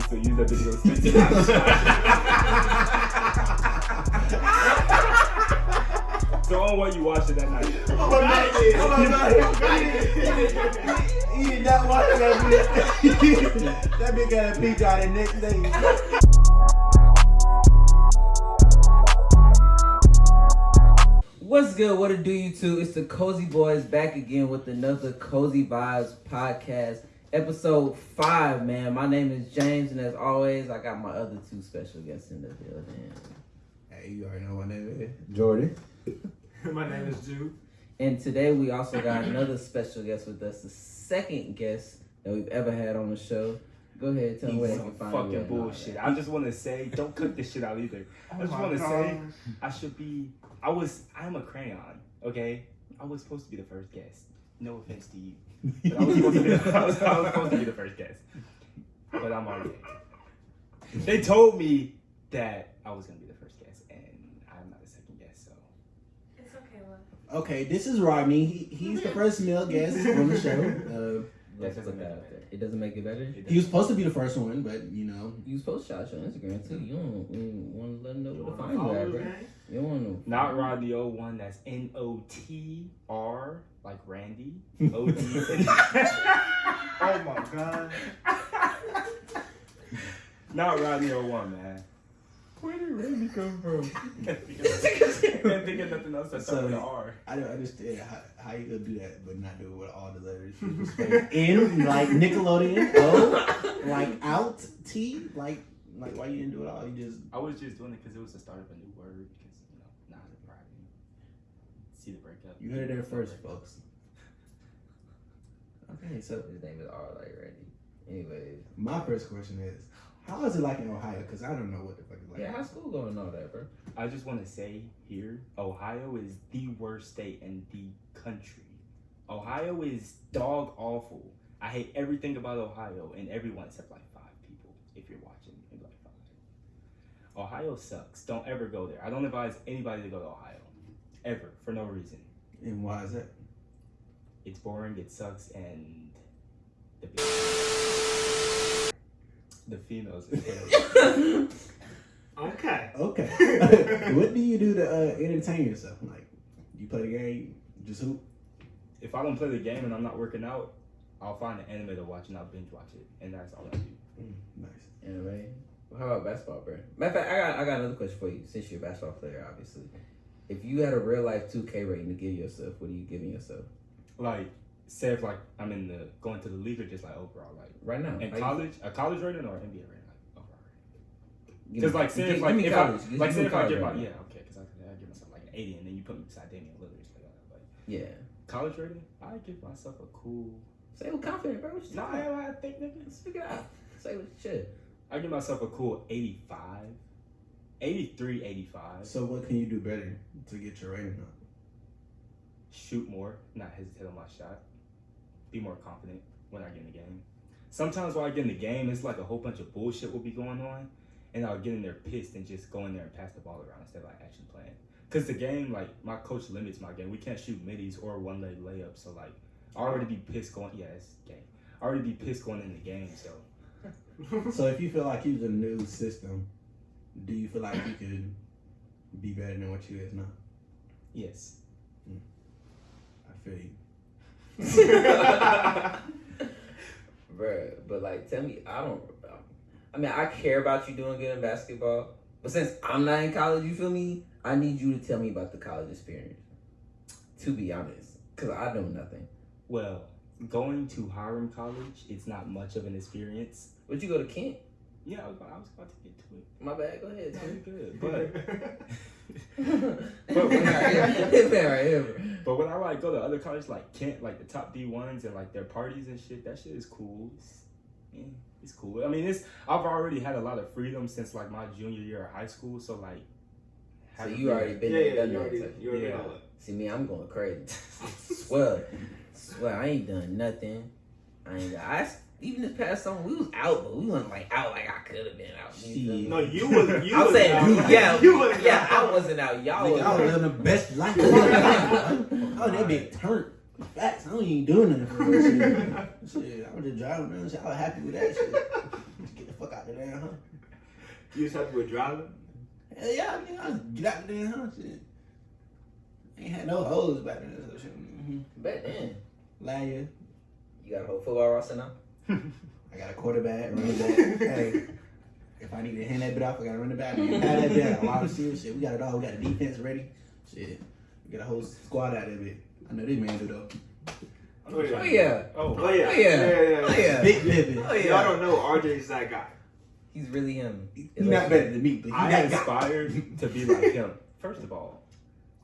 me to use that video straight to So on what you watched it that night. Oh my god! Oh my god! He did not watch that video. that bitch got a peek out the next day. What's good? What it do, you two? It's the Cozy Boys back again with another Cozy Vibes podcast, episode five. Man, my name is James, and as always, I got my other two special guests in the building. Hey, you already know my name is Jordan. My name is Jude. And today we also got another special guest with us, the second guest that we've ever had on the show. Go ahead, tell me where they Some can find you fucking at and all bullshit. I just want to say, don't cut this shit out either. Oh I just want to say, I should be. I was. I'm a crayon. Okay. I was supposed to be the first guest. No offense to you, but I was supposed to be. I was, I was supposed to be the first guest. But I'm already. They told me that I was gonna be the first guest, and I'm not the second guest. So It's okay, love. Okay, this is Rodney. He, he's the first male guest on the show. Uh, Let's put that out there. It doesn't make it better. it he was supposed to be the first one, but you know, You was supposed to shout your Instagram too. You don't want to let them know where to find you follow at, bro. You don't want to. Not Rodney O one. That's N O T R like Randy. O T. Oh my god. Not Rodney O one, man. Where did Randy come from? Can't think of- can't think of nothing else that starts with an R. I don't understand how, how you gonna do that, but not do it with all the letters. You just say N like Nickelodeon, O like out, T like like why you didn't do it all? You just I was just doing it because it was the start of a new word. Because you know, now it's Friday. See the breakup. you heard it there first, folks. Okay, so His name is R like Randy. Anyways, my first question is, how is it like in Ohio? Because I don't know what the fuck it's like. yeah, how's school going and all that, bro? I just want to say here, Ohio is the worst state in the country. Ohio is dog awful. I hate everything about Ohio and everyone except like five people. If you're watching, maybe like five. Ohio sucks. Don't ever go there. I don't advise anybody to go to Ohio, ever for no reason. And why is that? It's boring. It sucks, and the the females. Is. Okay. Okay. what do you do to uh, entertain yourself? Like, you play the game, just hoop. if I don't play the game and I'm not working out, I'll find an anime to watch and I'll binge watch it, and that's all I do. Mm, nice. Anyway, how about basketball, bro? Matter of fact, I got I got another question for you. Since you're a basketball player, obviously, if you had a real life 2K rating to give yourself, what are you giving yourself Like, say if like I'm in the going to the league or just like overall, like right now? in Like, college, a college rating or NBA rating, like overall give Because like say give- if like if college. I Give like say if I get my yeah okay, because I, I give myself like an 80 and then you put me beside Damian Lillard, like, yeah. college rating, I give myself a cool. Say it with confidence, bro. What you Nah? I think nigga. Speak it out. Say what should. I give myself a cool 85, 83, 85. So, what can you do better to get your rating up? shoot more, not hesitate on my shot, be more confident when I get in the game. Sometimes while I get in the game, it's like a whole bunch of bullshit will be going on, and I'll get in there pissed and just go in there and pass the ball around instead of like actually playing. Cause the game, like my coach limits my game. We can't shoot middies or one leg layups, so like I already be pissed going. Yeah, it's game. I already be pissed going in the game, so So, if you feel like you're the new system, do you feel like you could be better than what you is now? yes. Mm. I feel you. Bruh, but like, tell me, I don't. I mean, I care about you doing good in basketball, but since I'm not in college, you feel me? I need you to tell me about the college experience. To be honest, because I know nothing. Well, going to Hiram College, it's not much of an experience. Would you go to Kent? Yeah, I was, I was about to get to it. My bad. Go ahead. Very Tim. good, but. but when I, man, right here. But when I like go to other colleges like Kent, like the top D ones and like their parties and shit, that shit is cool. It's, yeah, it's cool. I mean, it's I've already had a lot of freedom since like my junior year of high school. So like, So having you already been Yeah, there, yeah, done you that. already, you already Yeah. know. See me, I'm going crazy. swear, swear, I ain't done nothing. I ain't. I even this past summer we was out, but we wasn't like out like I could have been out. You feel? No, you was you I'm was saying, out. yeah, you was yeah, out. I wasn't out. Y'all Nigga, was. I was living the best life. oh, that big turn. Facts. I don't even doing nothing for that shit. shit. I was just driving around. Shit. I was happy with that shit. Just get the fuck out the damn hunt. You just have to with driving. Hell yeah, I mean, I get out the damn hunt. Shit. Ain't had no hoes back then. So shit. Mm-hmm. Back then, Last year, you got a whole football roster now. I got a quarterback, running back. hey, if I need to hand that bit off, I got to run it back. I that bit. I got a lot of serious shit. We got it all. We got a defense ready. Shit, we got a whole squad out of it. I know this man do though. Oh yeah. Oh yeah, Oh, Oh yeah. Oh, yeah. Yeah, yeah, oh yeah, Big Pippin. oh Y'all don't know RJ's that guy. He's really him. He's not better than me, but he I that guy. aspired to be like him. First of all,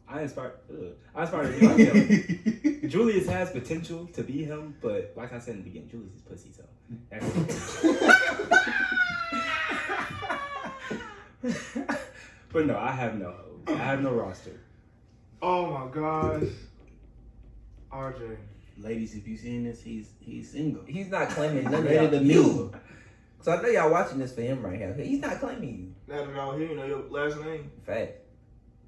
I inspired. Ugh, I aspired to be like him. Julius has potential to be him, but like I said in the beginning, Julius is pussy, so. That's but no, I have no. I have no roster. Oh my gosh. RJ. Ladies, if you seen this, he's he's single. He's not claiming none of Ready y'all. to You. mingle. So I know y'all watching this for him right here. He's not claiming you. Not at all. He didn't know your last name. Fact.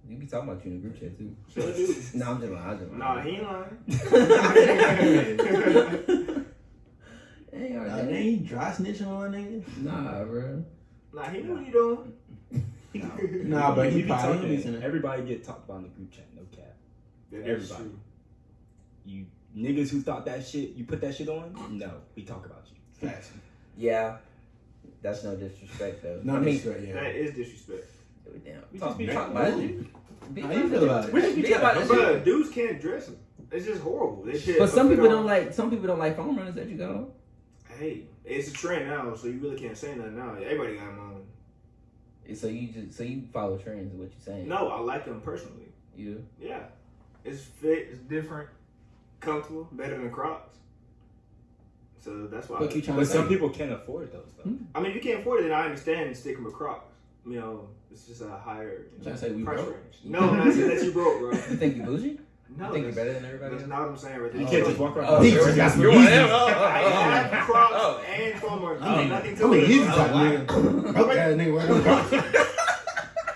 We be talking about you in the group chat too. Sure do. No, I'm just lying. I'm just lying. Nah, he ain't lying. Hey, Uh, RJ. ain't dry snitching on nigga. Nah, bro. nah, he knew what he doing. Nah, but he We be probably talking- listening. Everybody get talked about in the group chat. No cap. Yeah, Everybody. true. You niggas who thought that shit, you put that shit on. No, we talk about you. Facts. Yeah. That's no disrespect though. No I mean, disrespect, yeah. That is disrespect. Damn. We Talk, just be oh, talk trying- about it. Be How you feel about it? We just be about it. But dudes can't dress them. It's just horrible. They shit. But some people don't like. Some people don't like foam runners that you got on. Hey, it's a trend now, so you really can't say nothing now. Everybody got them on. So you just so you follow trends. Is what you're saying? No, I like them personally. You. Yeah, it's fit, it's different, comfortable, better than Crocs. So that's why. What you trying But to say? some people can't afford those though. Hmm? I mean, if you can't afford it, then I understand sticking with Crocs. You know, it's just a higher you Trying know, to say we price broke? range. No, I'm not saying that you broke, bro. You think you bougie? No, you think you're better than everybody that's else? not what I'm saying right there. You Oh. can't just walk around. Oh, got some You're Yeezys. one of them. Oh, oh, I oh. have oh. Crocs Oh. and. I mean, nothing I to he's bro. like nigga. Broke ass nigga wearing Crocs.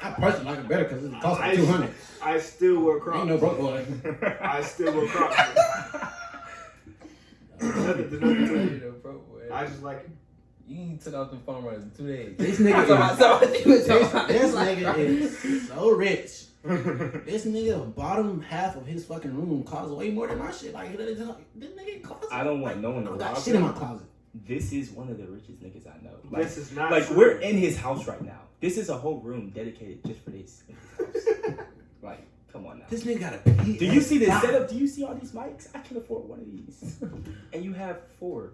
I personally like it better because it costs I- me two hundred. I still wear Crocs. Ain't no broke boy. I still wear Crocs. there's nothing to it. You know, bro, boy. I just like it. You took off the foam runners in two days. This nigga what is, that's what you was talking this, this nigga is so rich. This nigga, the bottom half of his fucking room costs way more than my shit. Like, this nigga costs. I don't want no one I to got shit in my closet. This is one of the richest niggas I know. Like, this is not like true. we're in his house right now. This is a whole room dedicated just for this in like, come on now. This nigga got a P. Do you see this setup? Do you see all these mics? I can afford one of these. and you have four.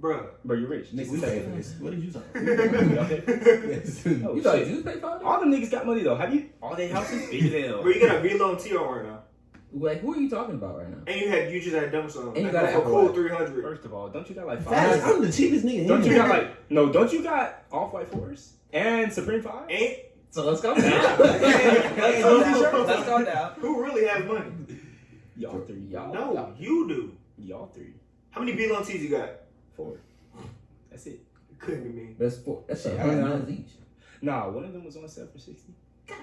Bruh. Bro, you're rich. Nigga, Just we pay for this. What did you talk Oh, You thought shit. you paid for it? All the niggas got money though. Have you? All their houses big as hell. Bro, you got a Vlone T on right now. Like, who are you talking about right now? And you had you just had dumps on. And you got an for Apple cool 300. First of all, don't you got like Facts, five? I'm the cheapest nigga. Don't you got like no? Don't you got off white fours and Supreme Five? Ain't So let's go down. let's go down. Let's go down. who really has money? Y'all three. Y'all. No, Y'all, you do. y'all three. How many Vlone T's you got? Four. That's it. It couldn't be me. That's four. That's Shit, a I hundred dollars each. Nah, one of them was on sale for sixty.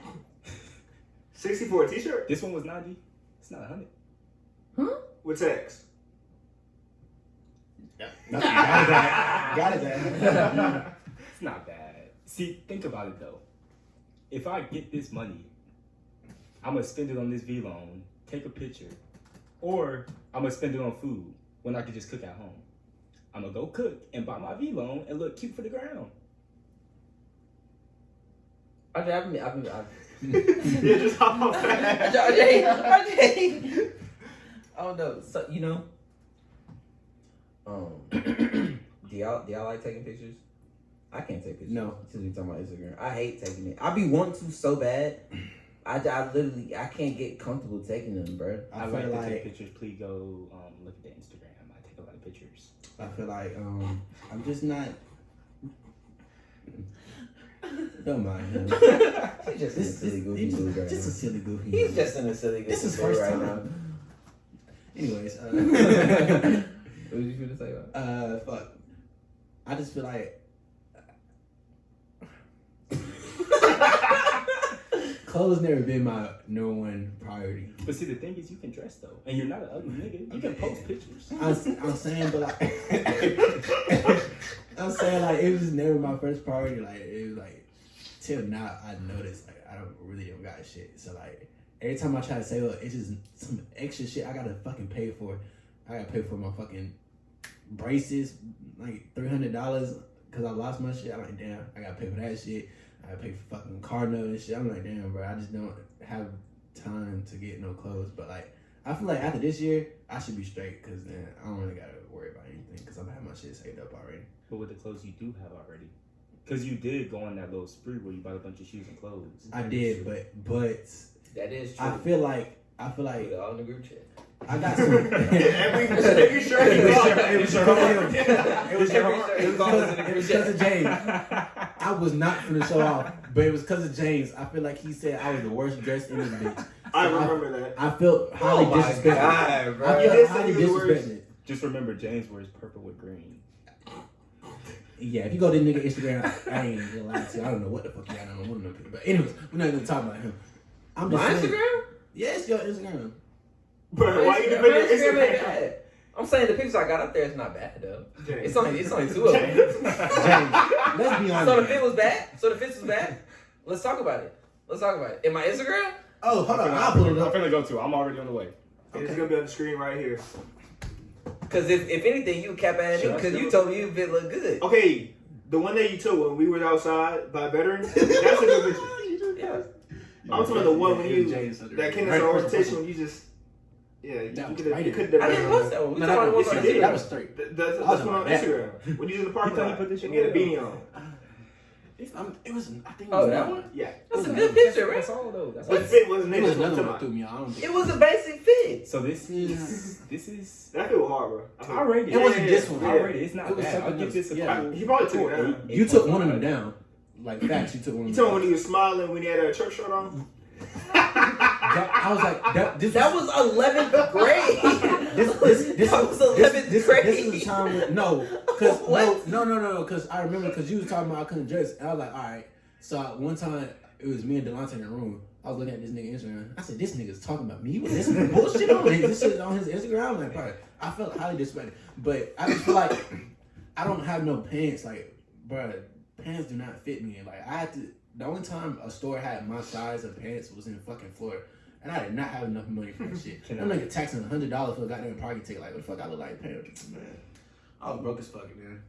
60 for a T-shirt This one was ninety. It's not a hundred. with text. No, got his ass. Got it ass. It's not bad. See, think about it though. If I get this money, I'm gonna spend it on this Vlone, take a picture, or I'm gonna spend it on food when I could just cook at home. I'm gonna go cook and buy my Vlone and look cute for the ground. I just, I've been, I've been, I've yeah, just hop on fast. RJ, RJ. I don't know. So you know, um, do y'all do y'all like taking pictures? I can't take pictures. No. Since we talking about Instagram, I hate taking it. I be wanting to so bad. I, I literally I can't get comfortable taking them, bro. I, I like feel to take pictures. Please go um, look at the Instagram. I take a lot of pictures. I feel like um I'm just not. Don't mind him. He's just in a This, silly goofy right just a silly goofy. He's just in a silly goofy This is first right time. now. Anyways, uh, What did you feel to say about? uh, fuck. I just feel like clothes never been my number one priority. But see, the thing is, you can dress though, and you're not an ugly nigga. You can post pictures. I'm, I'm saying, but like, I'm saying like it was never my first priority. Like it was like till now I noticed like I don't really don't got shit. So like every time I try to save up, it's just some extra shit I gotta fucking pay for. I gotta pay for my fucking braces, like three hundred dollars because I lost my shit. I'm like, damn, I gotta pay for that shit. I pay for fucking car note and shit. I'm like, damn, bro, I just don't have time to get no clothes. But like, I feel like after this year, I should be straight because then I don't really gotta worry about anything because I'm having my shit saved up already. But with the clothes you do have already, because you did go on that little spree where you bought a bunch of shoes and clothes. I did, but but That is true. I feel like I feel Put like it all in the group chat. I got some. Every every shirt he It was bought, your- it was your homework. It was Every because shirt it is was all in it was because of James. I was not gonna show off, but it was because of James. I feel like he said I was the worst dressed in this bitch. I So remember that. I felt oh highly Oh disrespected. God, bro. I felt highly you were worse. disrespected. Just remember, James wears purple with green. Yeah, if you go to this nigga Instagram, I ain't gonna lie to you. I don't know what the fuck you got on one of them. But anyways, we're not gonna talk about him. I'm just My saying. Instagram? Yeah, it's your Instagram. But why you My defend your Instagram ain't Instagram? bad. I'm saying the pictures I got up there is not bad though. James. It's only it's only two of them. James, let's be honest. So the fit was bad. So the fit was bad. Let's talk about it. Let's talk about it. In my Instagram, Oh, hold on, I'll pull it I'm up. finna go to. I'm already on the way. It's gonna be on the screen right here. because if, if anything, you cap at me because you told me you fit look good. Okay, the one that you took when we were outside by veterans, that's a good picture. Yeah. I'm talking about the one when you James, that came right, as an orientation when you just yeah you That could have right you there. could I have didn't post that one. We No, talking that about was, the one yes, you on did. that Instagram. was straight. Th- That's, I was that's on one on that. Instagram. When you was in the parking You thought you lot put this and shit you had a on? beanie on. If I'm, it was, I think. it Oh, was that another- one? Yeah, That's a good picture, That's right? all though. That's but all. the fit wasn't It it. was That's what another I'm one that talking threw me off. I don't think. It was a basic fit. So this is this is. about. That fit was hard, bro. I I rate it. It wasn't Yeah, this one. yeah. I rate it. It's not It was bad. I'll something give this a else. Yeah. cool. He probably took cool it down. eight, You took 8.5. one of them down. Like facts, you took one. You of told them me when down. he was smiling when he had a church shirt on. That- I was like, that, this That was, 11th grade. this, this, this, was 11th this, grade. this, is the time when, no, cause no, no, no, no, because I remember because you was talking about I couldn't dress. And I was like, all right. So one time it was me and Delonte in the room. I was looking at this nigga Instagram. I said, this nigga's talking about me. What this bullshit on this shit on his Instagram? Like, bro, I felt highly disrespected. But I just feel like I don't have no pants. Like, bro, pants do not fit me. Like I had to. The only time a store had my size of pants was in fucking Florida. And I did not have enough money for that shit. Can I'm I- nigga taxing hundred dollars for a goddamn parking ticket. Like, what the fuck I look like paying? Man, I was broke as fuck, man.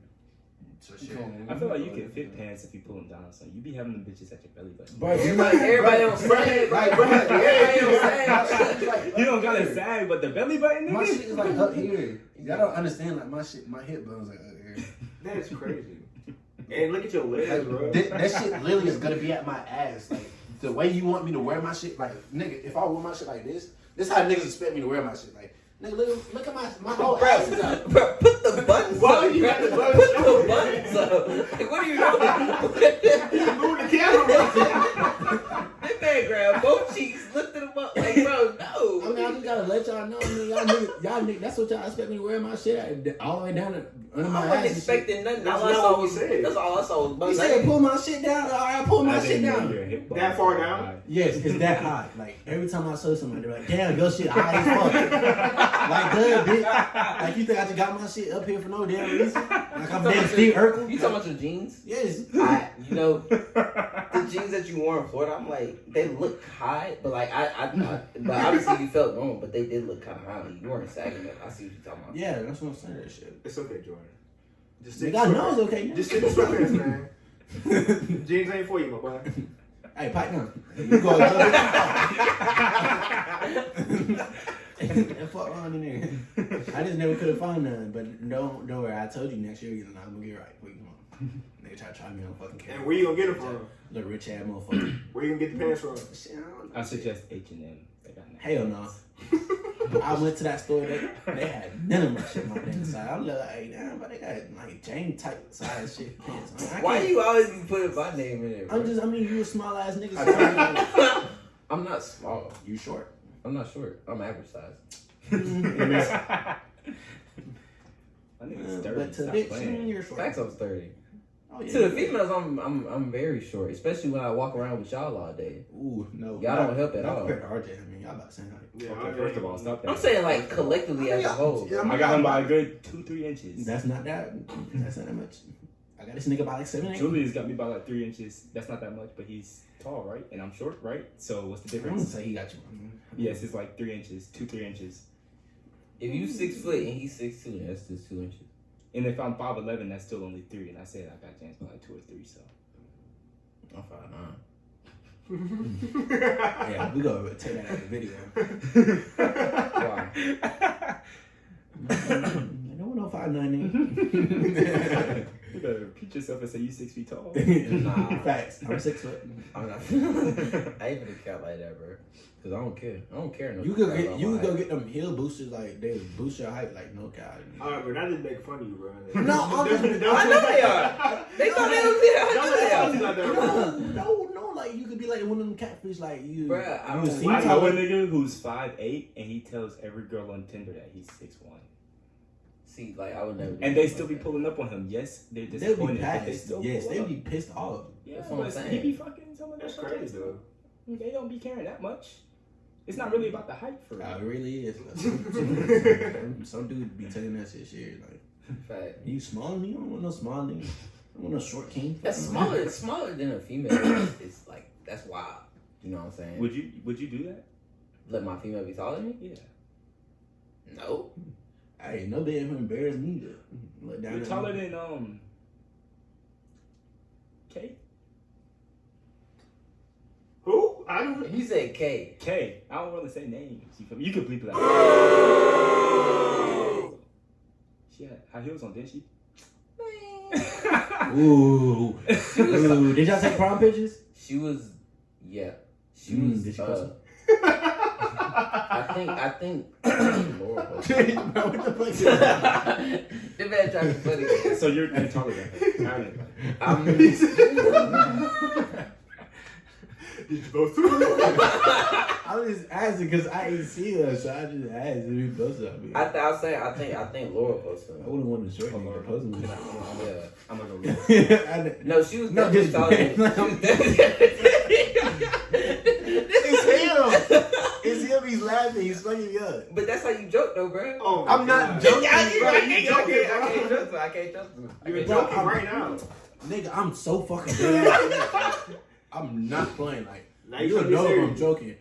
So shit. I feel like you can fit pants if you pull them down. So you be having the bitches at your belly button. Bro, you Everybody, everybody on sag, Right, bro. right. Everybody on sag. You don't gotta sag, but the belly button, My shit is like up here. Y'all don't understand. Like my shit, my hip bone's like up here. That is crazy. And look at your legs, bro. That, that shit literally is gonna be at my ass. Like the way you want me to wear my shit. Like nigga, if I wear my shit like this, this how niggas expect me to wear my shit. Like nigga, look, look at my my whole ass is out. Bro, put the buttons Why up. you got the Put the buttons up. Like, what are you doing? Move the camera, bro. That man grabbed both cheeks, lifted them up. Like, bro. I mean, just gotta let y'all know. I mean, y'all niggas, y'all niggas, that's what y'all expect me to wear my shit at, all the way down to, under my I wasn't and shit. expecting nothing. That's all I saw was said. that's all I saw was You my said pull my shit down. All right, pull my shit down. your hip bone That far down? Yes, it's that high. Like every time I saw somebody, they're like, "Damn, your shit high as fuck." like, good, bitch. Like you think I just got my shit up here for no damn reason? Like I'm damn Steve Urkel? You talking about your jeans? Yes. I, you know, the jeans that you wore in Florida, I'm like, they look high, but like I, I, I but obviously you felt wrong, but they did look kind of high. You weren't sagging up. I see what you're talking about. Yeah, that's what I'm saying. That shit. It's okay, Jordan. Just stick Nigga, to I know it's okay. Just stick to sweatpants, man. Jeans ain't for you, my boy. Hey, pipe down. You go. and fuck on in there. I just never could have found none, but don't don't worry. I told you next year you're not gonna get right. Wait, come on. Nigga try to try me on fucking camera. And where you gonna get them from? Little rich ass motherfucker. Where you gonna get the pants from? Shit, I. I suggest H and M. They got nice Hell no. I went to that store. They, they had none of my shit on my damn side. I'm like, hey, damn, but they got like Jane type size shit pants. I, mean, I Why can't- you always be putting my name in there? Bro? I'm just. I mean, you a small ass nigga. So I'm not small. you short. I'm not short. I'm average size. My nigga's Uh, dirty. but to Stop bitch, playing. you're short. Facts, I was 30. Oh, yeah. To the females, I'm I'm I'm very short, especially when I walk around with y'all all day. Ooh, no. Y'all not- don't help at not all. compared to RJ. I mean, y'all about the same height. Yeah, Okay, I- first of all, stop that. I'm saying like collectively as a whole. Yeah, I got him by a good two, three inches. That's not that. That's not that much. I got this nigga by like seven, eight. Julius got me by like three inches. That's not that much, but he's tall, right? And I'm short, right? So what's the I wouldn't difference? say he got you. Yes, it's like three inches, two, three inches. If you six foot and he's six two, that's just two inches. And if I'm five eleven, that's still only three. And I said I got James by like two or three. So I'm five nine. Yeah, we gonna take that out of the video. Why? no one know five nine. you better repeat yourself and say you six feet tall. Nah. Facts. I'm six foot. I'm not. I ain't gonna count like that, bro. Cause I don't care. I don't care. No You could get you could go get them hill boosters like they boost your height like no god. Alright, bro, that didn't make fun of you, bro. No, I'm just- I know they are. They thought they was there. I know they are. do like that, No, no, no, like you could be like one of them catfish like you. Bruh, I you don't- see I know a nigga who's five eight and he tells every girl on Tinder that he's six one. See, like I would never. do And they still like be that. pulling up on him. Yes, they're They'll be disappointed, they pissed. still Yes, they'll be pissed off. Yeah, That's what I'm but saying. he be fucking some of That's those crazy, though. They don't be caring that much. It's not really about the hype for Uh, it really is. Some, some, some dude be telling that shit shit like, Fact. you small than me? I don't want no small nigga. I don't want no short king. That's smaller. It's smaller than a female. It's, it's like that's wild. You know what I'm saying? Would you would you do that? Let my female be taller than me? Yeah. No. I ain't no damn embarrass me to let down. You're taller me. than um K? Who? I don't. He said K. K. I don't really say names. You, feel me? you could bleep it out. she had high heels on, didn't she? Ooh, ooh. Did y'all take prom pictures? She was, yeah. She Mm, was. did she uh, post I think. I think. Lord, Bro, what the fuck is that? the man tried to be funny. so you're, you're taller than her. I mean, like, I'm. Did you both? I was just asking because I ain't see her, so I just asked if we posted up. I, th- I was saying. I think. I think Laura posted. I wouldn't want to short nigga Lord. posting. Yeah. I'm gonna go with it. I know. No, she was No, definitely just- She was definitely- It's him. It's him. He's laughing. He's fucking me up. But that's how you joke, though, bro. Oh, I'm not joking. Yeah, I bro. can't, You I joking, can't, I can't trust her. I can't trust her. I You're can't Bro, joking I'm- right now. Nigga, I'm so fucking dead. I'm not playing. Like Now you you don't know if. I'm joking.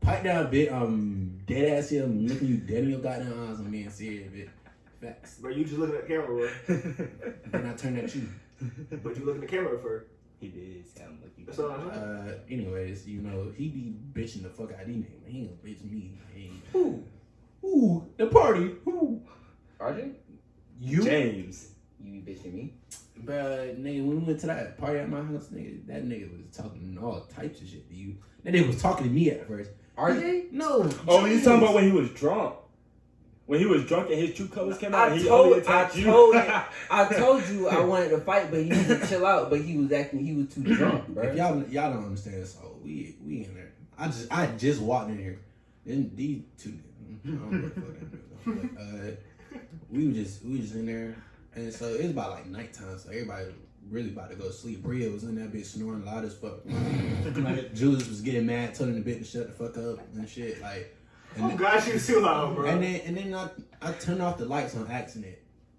Pipe down a bit. Um, dead ass here. I'm looking you dead in your goddamn eyes. I'm being serious, bit. Facts. Bro, you just looking at the camera, bro. Then I turn at you. But you looking at the camera first. He did sound like you. That's all Uh, anyways, you know he be bitching the fuck out of these niggas. He ain't gonna bitch me. Hey. Who? Ooh, the party. Who? RJ? you. James. You be bitching me? But nigga, when we went to that party at my house, nigga, that nigga was talking all types of shit to you. That nigga was talking to me at first. RJ? No. Oh, he's talking about when he was drunk. When he was drunk and his true colors came out. I he told- only attacked I you. told. I told you I wanted to fight, but he needed to chill out. But he was acting. He was too drunk, bro. If y'all y'all don't understand, so we we in there. I just I just walked in here. Then these two I don't know what that but, uh, we were just we was just in there, and so it was about like nighttime, so everybody really about to go to sleep. Bria was in that bitch snoring loud as fuck. Julius was getting mad, telling the bitch to shut the fuck up and shit. Like, and Oh then, God, she was too loud, bro. and then and then I I turned off the lights on accident,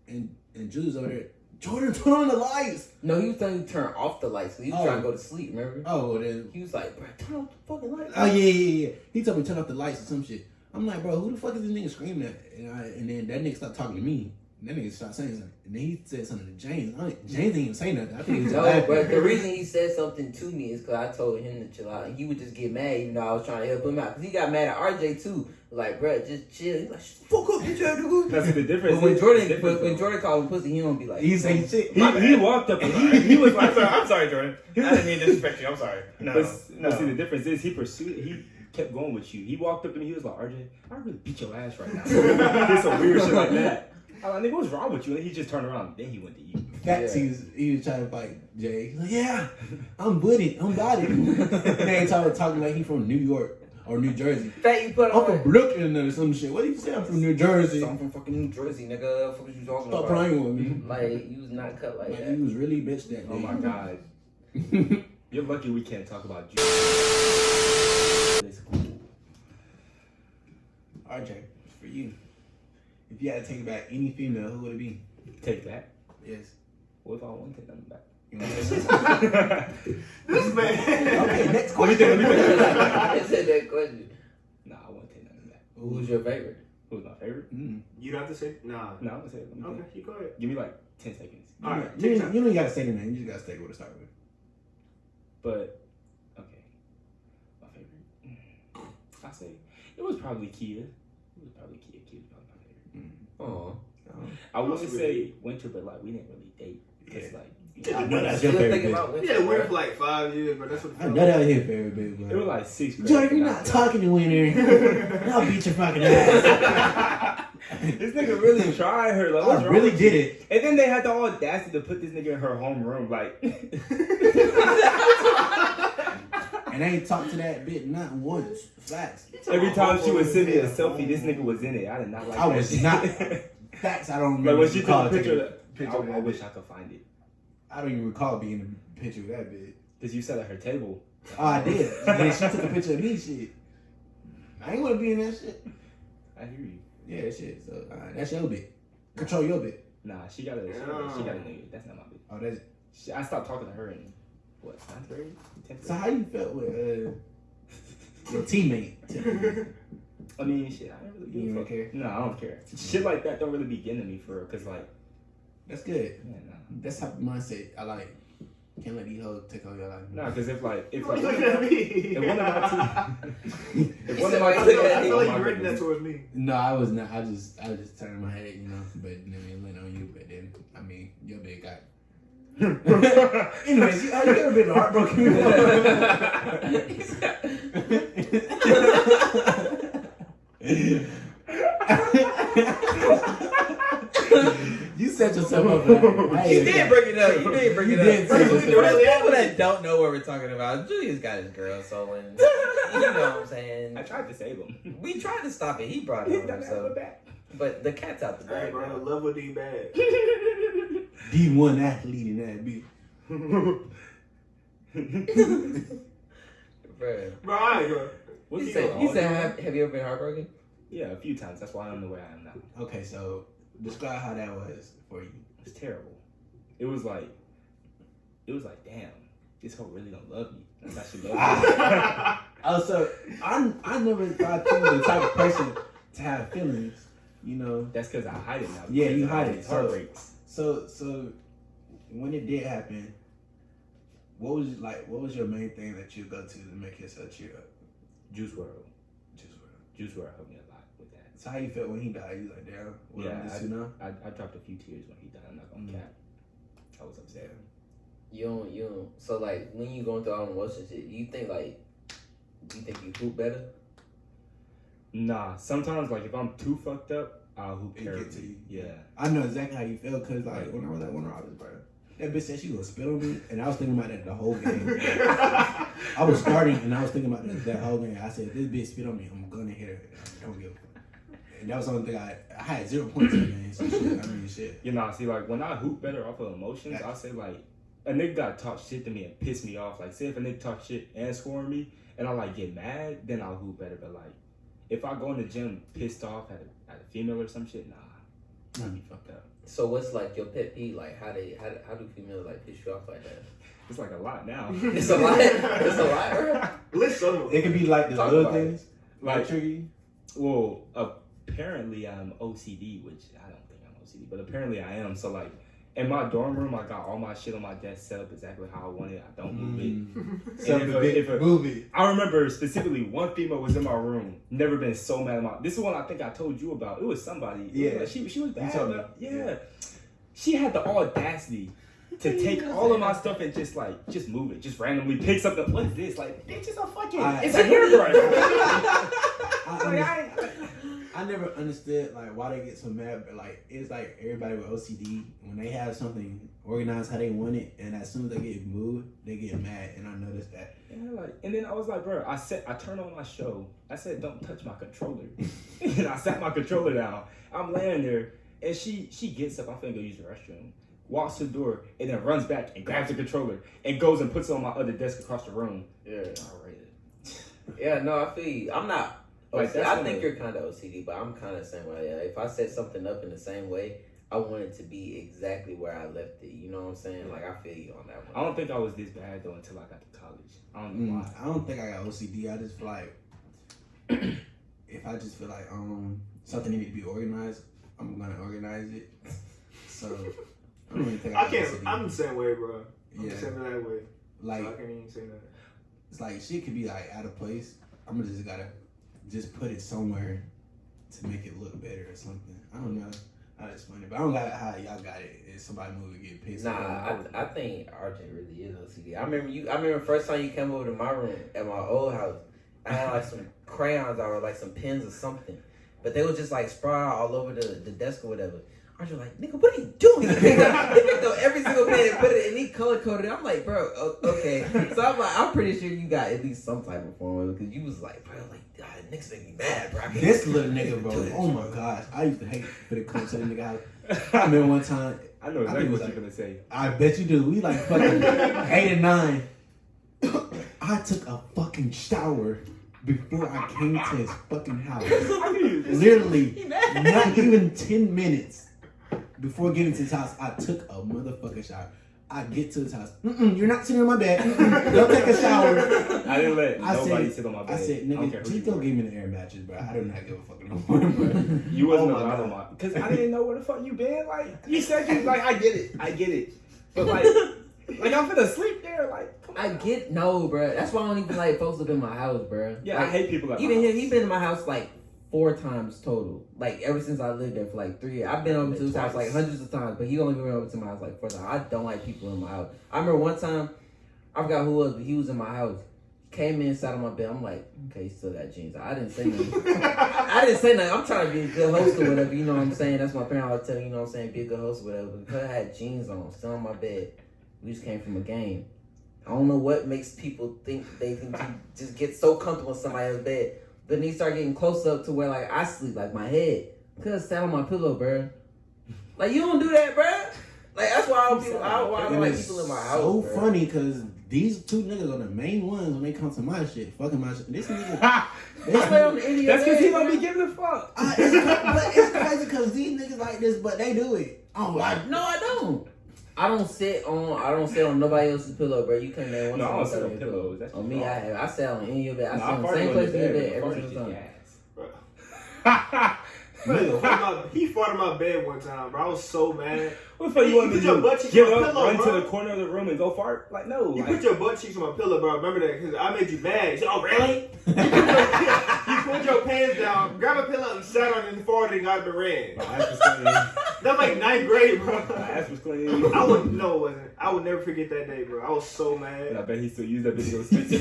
and and Julius over there. Jordan, turn on the lights. No, he was telling you to turn off the lights. So he was Oh. trying to oh. go to sleep. Remember? Oh, then He was like, "Bro, turn off the fucking lights." Oh yeah, yeah, yeah. He told me to turn off the lights or some shit. I'm like, bro, who the fuck is this nigga screaming at? And, I, and then that nigga started talking to me. And that nigga started saying something. And then he said something to James. I James didn't even say nothing. I think he was No, laughing. but the reason he said something to me is because I told him to chill out, and he would just get mad, even though I was trying to help him out. Because he got mad at RJ too, like, bro, just chill. He's like, fuck up, bitch, ass nigga." That's the difference. But when is- Jordan, the difference, but when though. Jordan called him pussy, he don't be like, he saying shit. he, he walked up and he, he was like, I'm sorry, I'm sorry, Jordan. I didn't mean to disrespect you. I'm sorry. No, but, no. but see, the difference is he pursued. He kept going with you. He walked up to me, he was like, "RJ, I really beat your ass right now." Did some weird shit like that. I'm like, what's wrong with you?" And he just turned around. Then he went to you. Facts, Yeah. he was he was trying to fight Jay. He's like, yeah, I'm with. I'm got it. and talking talking like he from New York. or New Jersey. Fat you put I'm on. from Brooklyn or some shit. What do you say? I'm from New Jersey. I'm from fucking New Jersey, nigga. What you talking Stop about? playing with me. Like you was not cut like Like, that. he was really bitch that oh day. Oh my god. You're lucky we can't talk about you. RJ, for you. If you had to take back any female, who would it be? Take that. Yes. What if I want to take them back? You want to say? This man. Okay, next Let me think, let me question. think. I said that question. Nah, I won't take nothing back. Who's your favorite? Who's my favorite? Mm. You don't have to say. Nah. No, I'm gonna say it. Okay, think. you go ahead. Give me like 10 seconds. All right, You, take you, you don't gotta say the name. You just gotta stay what it start with. But, okay. My favorite. I say, it was probably Kia. It was probably Kia. Kia was probably my favorite. Oh, I wouldn't That's say winter, but like, we didn't really date. Because, Yeah. like, I know that's your favorite bitch. Yeah, winter bro. for like five years, but that's what. I know that was his favorite bitch, it was like six. grade. Jordan, you're not talking to Winter. I'll beat your fucking ass. This nigga really tried her. Like, what's I really did you? it. And then they had the audacity to put this nigga in her homeroom. Like, And I ain't talked to that bitch not once. Facts. every time she would send me a selfie, this nigga was in it. I did not like I that was shit. not- Facts. I don't remember. like when she recall took a picture of that, picture I, of that I wish. I could find it. I don't even recall being in a picture with that bitch. Because you sat at her table. Oh, I did. And then she took a picture of me. Shit. I ain't want to be in that shit. I hear you. Yeah, that shit. So uh, that's your bit. Control your bit. Nah, she got a, she got a, she got a nigga. That's not my bitch. Oh, that's. She, I stopped talking to her in, what, ninth grade? Tenth So how you felt with uh, your teammate? I mean, shit, I don't really You give a don't fuck. care? No, I don't care. Shit like that don't really be getting to me for real. Because, like, That's good. yeah, nah. That's how mindset I like. Can't let these hoes take over your life. Nah, because if, like, if, Why like, you looking at me? if one of my two, if one of my you I feel, I feel like you're directing that towards me. No, I was not. I just, I just turned my head, you know. But then it went on you. But then, I mean, your big guy. Anyways, you, have you ever been heartbroken you set yourself up for that. You did got- bring it up. You did bring it You up. did For say the that. for the people that don't know what we're talking about, Julius got his girl, so when you know what I'm saying. I tried to save him. We tried to stop it. He brought it done on have a himself. But the cat's out the Hey, bag. bro, now. level D bad. D1 athlete in that bitch. Bruh. Bro, alright, bro. What's You your said, you all- said have, have you ever been heartbroken? Yeah, a few times. That's why I'm the way I am now. Okay, so describe how that was for you. It's terrible. It was like, it was like, damn, this hoe really don't love me. That's how she loves me. Oh, so I I never thought you were the type of person to have feelings. You know. That's because I hide it now. Yeah, you hide it, these so- Heartbreaks. So so when it did happen, what was like? What was your main thing that you go to to make yourself cheer up? Juice WRLD. Juice WRLD. Juice WRLD helped me a lot with that. So how you felt when he died? You like, damn, what Yeah, yeah, this you know? I, I dropped a few tears when he died. I'm not gonna Mhm. cap. I was upset. You don't, you don't. So like when you going through all the emotions, shit, you think like, you think you hoop better? Nah, sometimes like if I'm too fucked up, I'll hoop It get to you. Yeah. I know exactly how you feel because like when I was at Warner Robins, bro, that bitch said she gonna spit on me, and I was thinking about that the whole game. I was starting and I was thinking about that, that whole game. I said, if this bitch spit on me, I'm gonna hit her. I don't give a fuck. And that was the only thing I I had zero points in the game. So shit, I mean shit. You know, I see, like when I hoop better off of emotions. I'll say like a nigga got talk shit to me and piss me off. Like, say if a nigga talk shit and score me, and I like get mad, then I'll hoop better. But like, if I go in the gym pissed off at a, at a female or some shit, nah, I'll be fucked up. So what's like your pet peeve? Like how they how, how do females like piss you off like that? It's like a lot now. It's a lot. It's a lot, bro. List some It could be like the Talk little about it. things like like, trigger you. well, apparently I'm OCD, which I don't think I'm OCD, but apparently I am. So like. In my dorm room, I got all my shit on my desk set up exactly how I want it. I don't move it. Mm. if a- if a- move it. I remember specifically one female was in my room. Never been so mad about. This is one I think I told you about. It was somebody. It was Yeah. like she she was bad. but- Yeah. Yeah. She had the audacity to take all of my stuff and just like just move it, just randomly pick something. What is this? Like, bitch, it's a fucking, I- it's a hairbrush. I, like, under- I, I I never understood like why they get so mad, but like it's like everybody with OCD when they have something organized how they want it, and as soon as they get moved, they get mad, and I noticed that. Yeah, like, and then I was like, bro, I said, I turned on my show. I said, don't touch my controller. and I sat my controller down. I'm laying there, and she she gets up. I'm finna go use the restroom. Walks to the door, and then runs back and grabs the controller and goes and puts it on my other desk across the room. Yeah. All right. Yeah, no, I feel you. I'm not. Like, OCD. that's I one think you're kind of OCD, but I'm kind of the same way. Yeah, if I set something up in the same way, I want it to be exactly where I left it. You know what I'm saying? Like I feel you on that one. I don't think I was this bad though until I got to college. I don't know Mm, why. I don't think I got OCD. I just feel like if I just feel like um something need to be organized, I'm gonna organize it. So I don't really think I, I got can't. OCD. I'm the same way, bro. I'm yeah, the same that way. like so I can't even say that. it's like shit could be like out of place. I'm gonna just gotta just put it somewhere to make it look better or something. I don't know how to explain it, but I don't got how y'all got it. If somebody move and get pissed. Nah. I, I think RJ really is OCD. I remember you. I remember first time you came over to my room at my old house. I had like some crayons or like some pens or something, but they was just like spread all over the, the desk or whatever. RJ was like, nigga, what are you doing? he picked up, he picked up every single pen and put it, and he color coded it. I'm like, bro, okay. So I'm like, I'm pretty sure you got at least some type of form because you was like, bro, like, God, niggas make me mad, bro. This little nigga, bro. Do this. Oh my gosh, I used to hate for the come to the nigga house. I remember one time. I know I exactly think it was what like- you're gonna say. I bet you do. We like fucking eight and nine. I took a fucking shower before I came to his fucking house. I mean, it's- Literally, not even ten minutes before getting to his house, I took a motherfucking shower. I get to his house. Mm-mm, you're not sitting on my bed. Don't take a shower. I didn't let I nobody said- sit on my bed. I said, nigga, who you just go were. give me the air mattress, bro. I do not give a fuck no more, bro. You wasn't Oh my allowed God. on my because I didn't know where the fuck you been. Like you said, you like I get it, I get it, but like, like I'm gonna sleep there. Like, come I get no, bro. That's why I don't even like folks up in my house, bro. Yeah, Like, I hate people like Even him, he been in my house like four times total. Like ever since I lived there for like three years. I've been over to his house like hundreds of times, but he only been over to my house like four times. I don't like people in my house. I remember one time, I forgot who it was, but he was in my house. He came in, sat on my bed. I'm like, okay, he still got jeans. I didn't say nothing. I didn't say nothing. I'm trying to be a good host or whatever. You know what I'm saying? That's my parent always tell me. You know what I'm saying? Be a good host or whatever. Because I had jeans on, still on my bed. We just came from a game. I don't know what makes people think they can just get so comfortable in somebody else's bed. But then he start getting close up to where like I sleep, like my head. Cause sat on my pillow, bro. Like you don't do that, bro. Like that's why I don't, people, I, why I don't like people in my house. so bruh. funny because these two niggas are the main ones when they come to my shit, fucking my shit. This nigga, I lay on the end That's because he don't be giving a fuck. I, uh, it's, but it's crazy because these niggas like this, but they do it. I'm like, No, I don't. I don't sit on. I don't sit on nobody else's pillow, bro. You come there one No, time. I don't sit sit on pillows. That's on me, I have. I sit on any of your bed. I Nah, sit on the same place in your bed, bed every single time. Bro, he fought my- in my bed one time, bro. I was so mad. What the fuck you want me put your butt cheeks Get on my up, pillow, run to the corner of the room and go fart? Like no. You like- put your butt cheeks on my pillow, bro. Remember that? Because I made you mad. Said, oh, really? you, put your, you put your pants down, grab a pillow, and sat on it and farted and got the red. My ass was clean. That was like ninth grade, bro. My ass was clean. I would no, it wasn't. I would never forget that day, bro. I was so And I bet he still used that video to speak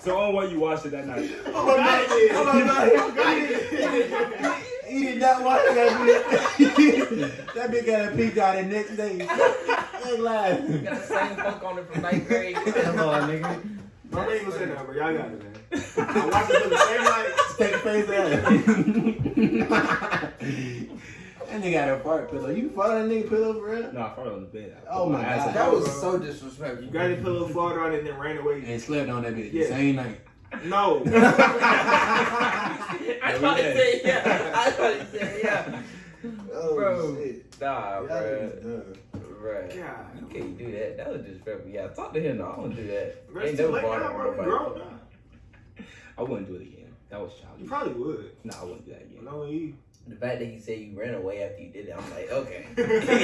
So on what you watched it that night? Oh my god, did. Oh my God. Oh god, oh, it did. Oh, he did not watch that bitch. that bitch got a peek out the next day. Ain't lying. Got the same funk on it from ninth grade. Come on, nigga. My name was in there, bro. Y'all got it, man. I watched it for the same night. Take a face out. That nigga got a fart pillow. You fart on that nigga pillow, bro? No, I farted on the bed. Oh put my God. That it. was so disrespectful. You got your pillow, farted on it, and then ran away. And slept on that bitch the Yeah. same night. No. I thought he said yeah. I thought he said yeah. Oh, Bro. shit. Nah, bro. Right. God. You can't do that. That was disrespectful. Yeah, talk to him. No, I don't do that. Ain't too never late farted now, on bro. We nobody. grown now. I wouldn't do it again. That was childish. You probably would. No, I wouldn't do that again. No, you. The fact that he said you ran away after you did it, I'm like, okay.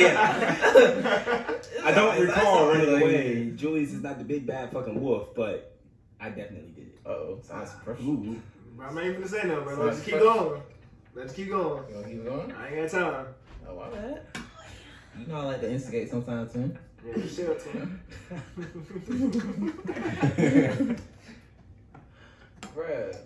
yeah. I don't That's recall all running like- away. Julius is not the big bad fucking wolf, but I definitely did it. Uh-oh, sounds pressure. Ooh. Bro, I'm not even gonna say nothing, bro. Let's keep going. Let's keep going. You wanna keep going? I ain't got time. Oh, my bad. You know I like to instigate sometimes, too. Yeah, shit, man. Bruh.